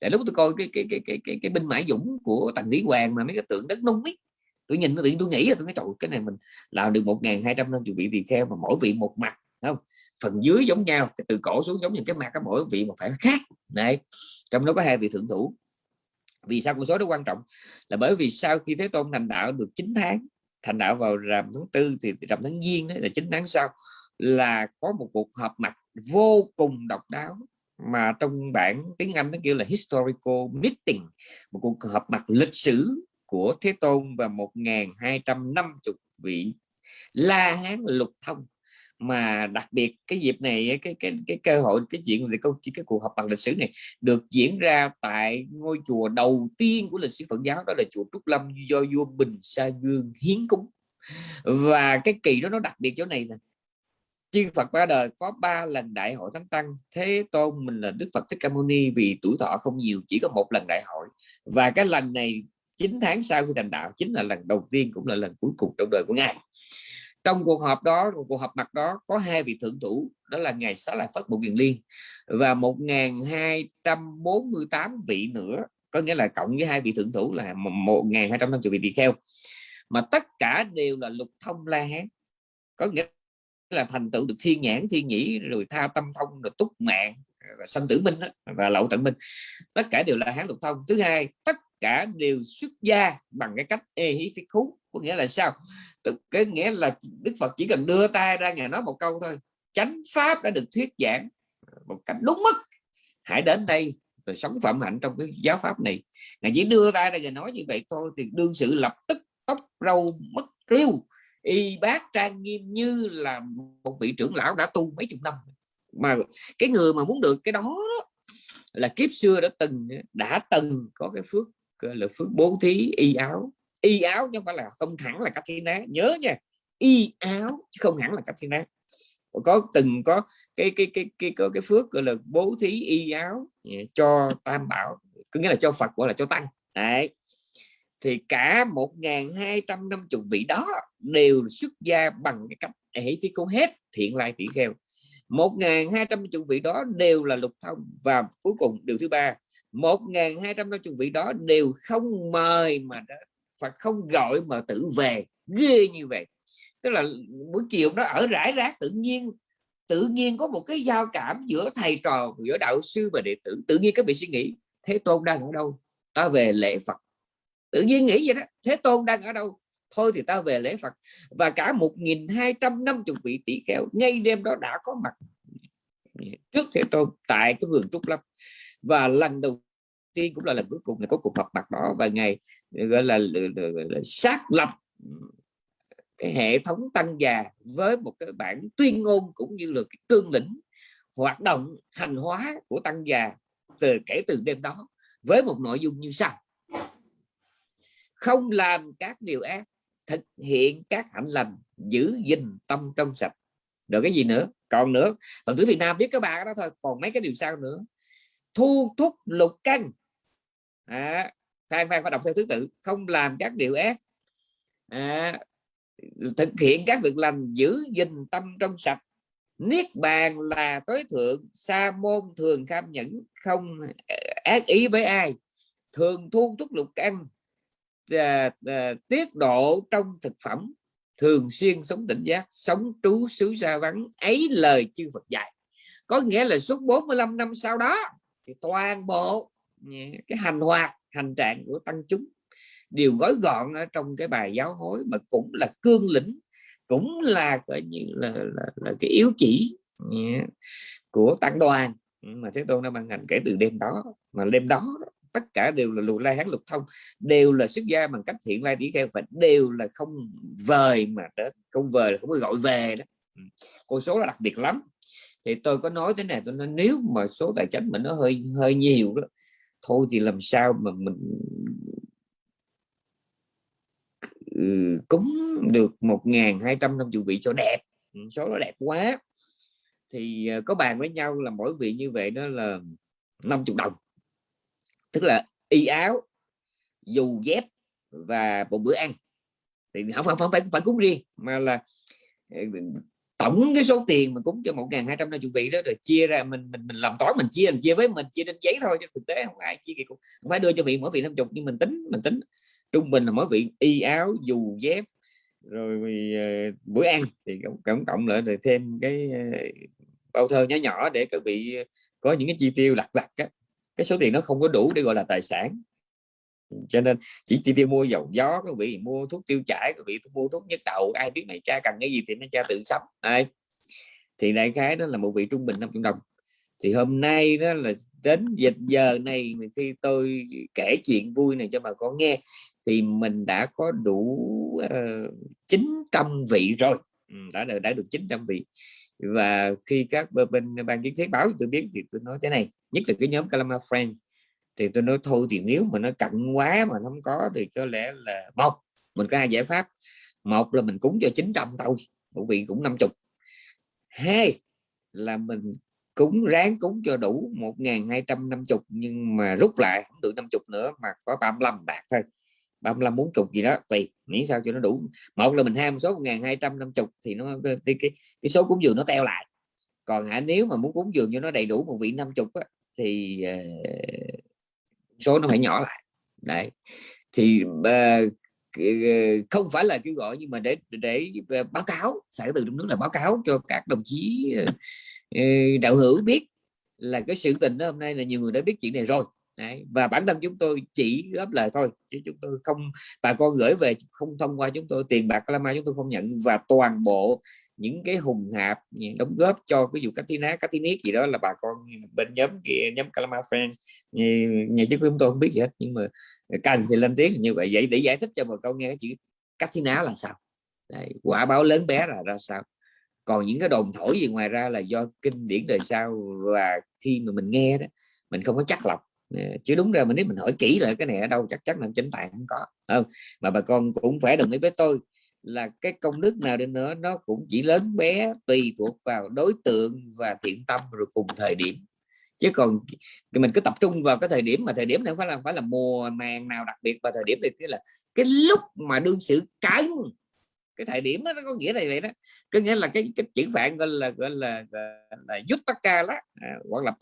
để lúc tôi coi cái cái cái cái cái, cái binh mã dũng của tần lý hoàng mà mấy cái tượng đất nung ấy. Tôi nhìn tôi tôi nghĩ là tôi nói trời cái này mình làm được một ngàn hai trăm năm vị tỳ kheo mà mỗi vị một mặt không? Phần dưới giống nhau từ cổ xuống giống như cái mặt cái mỗi vị một phải khác. Này trong đó có hai vị thượng thủ. Vì sao con số đó quan trọng? Là bởi vì sau khi thế tôn thành đạo được 9 tháng thành đạo vào rằm tháng tư thì rằm tháng giêng đấy là 9 tháng sau là có một cuộc họp mặt vô cùng độc đáo mà trong bản tiếng Anh nó kêu là historical meeting, một cuộc họp mặt lịch sử của Thế Tôn và 1250 vị La Hán lục thông. Mà đặc biệt cái dịp này, cái cái cái cơ hội, cái chuyện về câu, cái cuộc họp bằng lịch sử này được diễn ra tại ngôi chùa đầu tiên của lịch sử Phật giáo, đó là chùa Trúc Lâm do vua Bình Sa Dương hiến cúng. Và cái kỳ đó nó đặc biệt chỗ này nè chư Phật ba đời có ba lần đại hội thánh tăng. Thế tôn, mình là Đức Phật Thích Ca Mâu Ni vì tuổi thọ không nhiều, chỉ có một lần đại hội. Và cái lần này 9 tháng sau khi thành đạo, chính là lần đầu tiên cũng là lần cuối cùng trong đời của ngài. Trong cuộc họp đó cuộc họp mặt đó, có hai vị thượng thủ, đó là ngài xá lợi phất bộ kiền liên và 1248 vị nữa, có nghĩa là cộng với hai vị thượng thủ là 1250 vị tỳ kheo. Mà tất cả đều là lục thông la hán, có nghĩa là thành tựu được thiên nhãn, thiên nhĩ, rồi tha tâm thông, rồi túc mạng và sanh tử minh và lậu tận minh. Tất cả đều là hán lục thông. Thứ hai, tất cả đều xuất gia bằng cái cách ê hí phi khú, có nghĩa là sao? Cái nghĩa là đức phật chỉ cần đưa tay ra ngài nói một câu thôi, chánh pháp đã được thuyết giảng một cách đúng mức, hãy đến đây rồi sống phạm hạnh trong cái giáo pháp này. Ngài chỉ đưa tay ra ngài nói như vậy thôi, thì đương sự lập tức tóc râu mất riêu y bác trang nghiêm như là một vị trưởng lão đã tu mấy chục năm mà cái người mà muốn được cái đó, là kiếp xưa đã từng đã từng có cái phước là phước bố thí y áo. Y áo chứ không phải là không hẳn là cách thi ná nhớ nha y áo chứ không hẳn là cách thi ná có từng có cái cái cái cái có cái phước gọi là bố thí y áo cho tam bảo có nghĩa là cho Phật gọi là cho tăng. Đấy. Thì cả 1250 vị đó đều xuất gia bằng cái cách hãy phi cô hết, thiện lai tỷ kheo. 1250 vị đó đều là lục thông. Và cuối cùng, điều thứ ba 1250 vị đó đều không mời mà đã Phật không gọi mà tự về, ghê như vậy. Tức là buổi chiều nó ở rải rác, tự nhiên tự nhiên có một cái giao cảm giữa thầy trò, giữa đạo sư và đệ tử. Tự nhiên các vị suy nghĩ, thế tôn đang ở đâu? Ta về lễ phật. Tự nhiên nghĩ vậy đó, thế tôn đang ở đâu? Thôi thì ta về lễ phật. Và cả 1250 vị tỷ kheo ngay đêm đó đã có mặt. Trước thế tôn tại cái vườn trúc lâm. Và lần đầu tiên cũng là lần cuối cùng là có cuộc họp mặt đó. Và ngày gọi là, là, là, là xác lập cái hệ thống tăng già với một cái bản tuyên ngôn cũng như là cái cương lĩnh hoạt động hành hóa của tăng già từ kể từ đêm đó với một nội dung như sau. Không làm các điều ác thực hiện các hạnh lành giữ gìn tâm trong sạch. Rồi cái gì nữa? Còn nữa phần thứ Việt Nam biết các bạn đó thôi còn mấy cái điều sau nữa. Thu thúc lục căn. À, phan phan phải đọc theo thứ tự không làm các điều ác. À, thực hiện các việc lành giữ gìn tâm trong sạch. Niết bàn là tối thượng sa môn thường kham nhẫn không ác ý với ai. Thường thu thúc lục căn à, à, tiết độ trong thực phẩm thường xuyên sống tỉnh giác sống trú xứ xa vắng ấy lời chư Phật dạy. Có nghĩa là suốt 45 năm sau đó thì toàn bộ cái hành hoạt hành trạng của tăng chúng đều gói gọn ở trong cái bài giáo hối mà cũng là cương lĩnh cũng là coi như là, là, là cái yếu chỉ của tăng đoàn. Ừ, mà thế tôn đã ban hành kể từ đêm đó mà đêm đó tất cả đều là lù lai hán lục thông đều là xuất gia bằng cách thiện lai tỷ kheo và đều là không vời mà đó không vời là không có gọi về đó. Ừ. Con số là đặc biệt lắm. Thì tôi có nói thế này tôi nói nếu mà số tài chính mình nó hơi hơi nhiều đó thôi thì làm sao mà mình ừ, cúng được 1.250 vị cho đẹp. Ừ, số nó đẹp quá. Thì ờ, có bàn với nhau là mỗi vị như vậy đó là 50 đồng tức là y áo dù dép và một bữa ăn. Thì không phải không phải phải cúng riêng mà là ờ, tổng cái số tiền mà cúng cho một ngàn hai trăm năm vị đó rồi chia ra mình mình mình làm toán mình chia mình chia với mình chia trên giấy thôi chứ thực tế không ai chia kỳ cũng không phải đưa cho vị mỗi vị năm chục nhưng mình tính mình tính. Trung bình là mỗi vị y áo dù dép rồi uh, bữa ăn thì cộng, cộng lại rồi thêm cái uh, bao thơ nhỏ nhỏ để các vị có những cái chi tiêu lặt vặt á cái số tiền nó không có đủ để gọi là tài sản. Cho nên chỉ chi tiêu mua dầu gió các vị mua thuốc tiêu chảy các vị mua thuốc nhất đầu ai biết mày cha cần cái gì thì nó cha tự sắm. Ai? Thì đại khái đó là một vị trung bình 500 đồng. Thì hôm nay đó là đến dịch giờ này khi tôi kể chuyện vui này cho bà con nghe thì mình đã có đủ ờ, uh, 900 vị rồi. Ừ, đã được đã được 900 vị và khi các bên ban kiến thiết báo tôi biết thì tôi nói thế này, nhất là cái nhóm Calama Friends, thì tôi nói, thôi thì nếu mà nó cận quá mà không có thì có lẽ là một, mình có hai giải pháp. Một là mình cúng cho 900 thôi, một vị cũng 50 hai là mình cúng, ráng cúng cho đủ 1250 nhưng mà rút lại không được 50 nữa mà có 35 bạc thôi. 35 40 gì đó tùy miễn sao cho nó đủ. Một là mình ham số 1250 thì nó cái, cái, cái số cúng dường nó teo lại. Còn hả nếu mà muốn cúng dường cho nó đầy đủ một vị 50 á, thì uh, số nó phải nhỏ lại. Đấy. Thì uh, không phải là kêu gọi nhưng mà để để báo cáo sở từ trong nước là báo cáo cho các đồng chí đạo hữu biết là cái sự tình đó hôm nay là nhiều người đã biết chuyện này rồi. Đấy. và bản thân chúng tôi chỉ góp lời thôi chứ chúng tôi không bà con gửi về không thông qua chúng tôi tiền bạc lama chúng tôi không nhận và toàn bộ những cái hùng hạp đóng góp cho cái vụ Katina Katinic gì đó là bà con bên nhóm kia nhóm Kalama Friends nhà chức chúng tôi không biết gì hết nhưng mà cần thì lên tiếng như vậy vậy để giải thích cho bà con nghe cái chữ Katina là sao Đấy, quả báo lớn bé là ra sao còn những cái đồn thổi gì ngoài ra là do kinh điển đời sau và khi mà mình nghe đó mình không có chắc lọc chứ đúng ra mình nếu mình hỏi kỹ lại cái này ở đâu chắc chắn là chính tạng không có không? Mà bà con cũng phải đồng ý với tôi là cái công đức nào đi nữa nó cũng chỉ lớn bé tùy thuộc vào đối tượng và thiện tâm rồi cùng thời điểm. Chứ còn mình cứ tập trung vào cái thời điểm mà thời điểm này phải là phải là mùa màng nào đặc biệt và thời điểm này cái là cái lúc mà đương sự cái cái thời điểm đó nó có nghĩa là vậy đó. Có nghĩa là cái cái chữ phạn gọi là gọi là gọi là, là ca đó à, hoặc là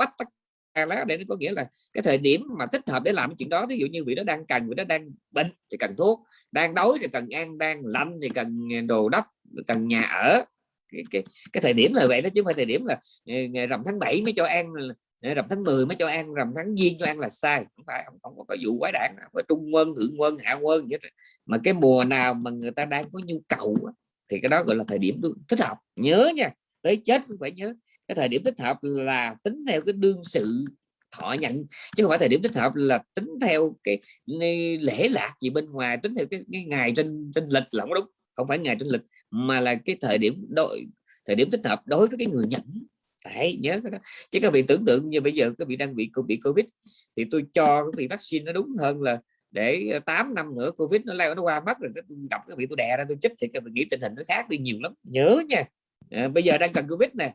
lá để nó có nghĩa là cái thời điểm mà thích hợp để làm cái chuyện đó. Ví dụ như vị đó đang cần vị đó đang bệnh thì cần thuốc đang đói thì cần ăn đang lạnh thì cần đồ đắp cần nhà ở. Cái, cái, cái thời điểm là vậy đó chứ không phải thời điểm là ờ, ngày rằm tháng 7 mới cho ăn ờ, rằm tháng 10 mới cho ăn rằm tháng giêng cho ăn là sai. Không phải không, không có vụ quái đản với trung quân thượng quân hạ quân vậy mà cái mùa nào mà người ta đang có nhu cầu thì cái đó gọi là thời điểm thích hợp. Nhớ nha tới chết cũng phải nhớ cái thời điểm thích hợp là tính theo cái đương sự thọ nhận chứ không phải thời điểm thích hợp là tính theo cái lễ lạc gì bên ngoài tính theo cái, cái ngày trên trên lịch là không đúng. Không phải ngày trên lịch mà là cái thời điểm đội thời điểm thích hợp đối với cái người nhận. Đấy, nhớ cái đó. Chứ các vị tưởng tượng như bây giờ các vị đang bị bị covid thì tôi cho cái vị vaccine nó đúng hơn là để ờ, 8 năm nữa covid nó leo nó qua mất rồi tôi gặp các vị tôi đè ra tôi chích thì các vị nghĩ tình hình nó khác đi nhiều lắm. Nhớ nha. À, bây giờ đang cần covid nè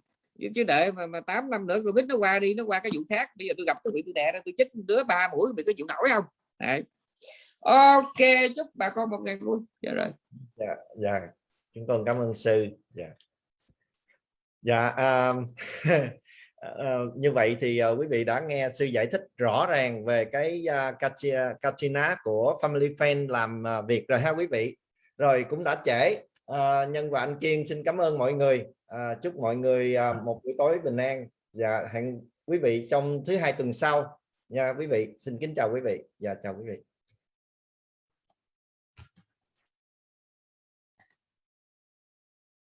chứ đợi mà, mà 8 năm nữa covid nó qua đi nó qua cái vụ khác. Bây giờ tôi gặp cái bị tôi đè ra tôi chích đứa ba mũi bị có chịu nổi không? Đấy. ok chúc bà con một ngày vui. Dạ rồi. Dạ dạ. Chúng con cảm ơn sư. Dạ. Dạ um, uh, như vậy thì uh, quý vị đã nghe sư giải thích rõ ràng về cái uh, Katina của Family Fan làm uh, việc rồi ha quý vị. Rồi cũng đã trễ. Uh, nhân và anh Kiên xin cảm ơn mọi người uh, chúc mọi người uh, một buổi tối bình an. Và hẹn quý vị trong thứ hai tuần sau. Nha quý vị xin kính chào quý vị. Và dạ, chào quý vị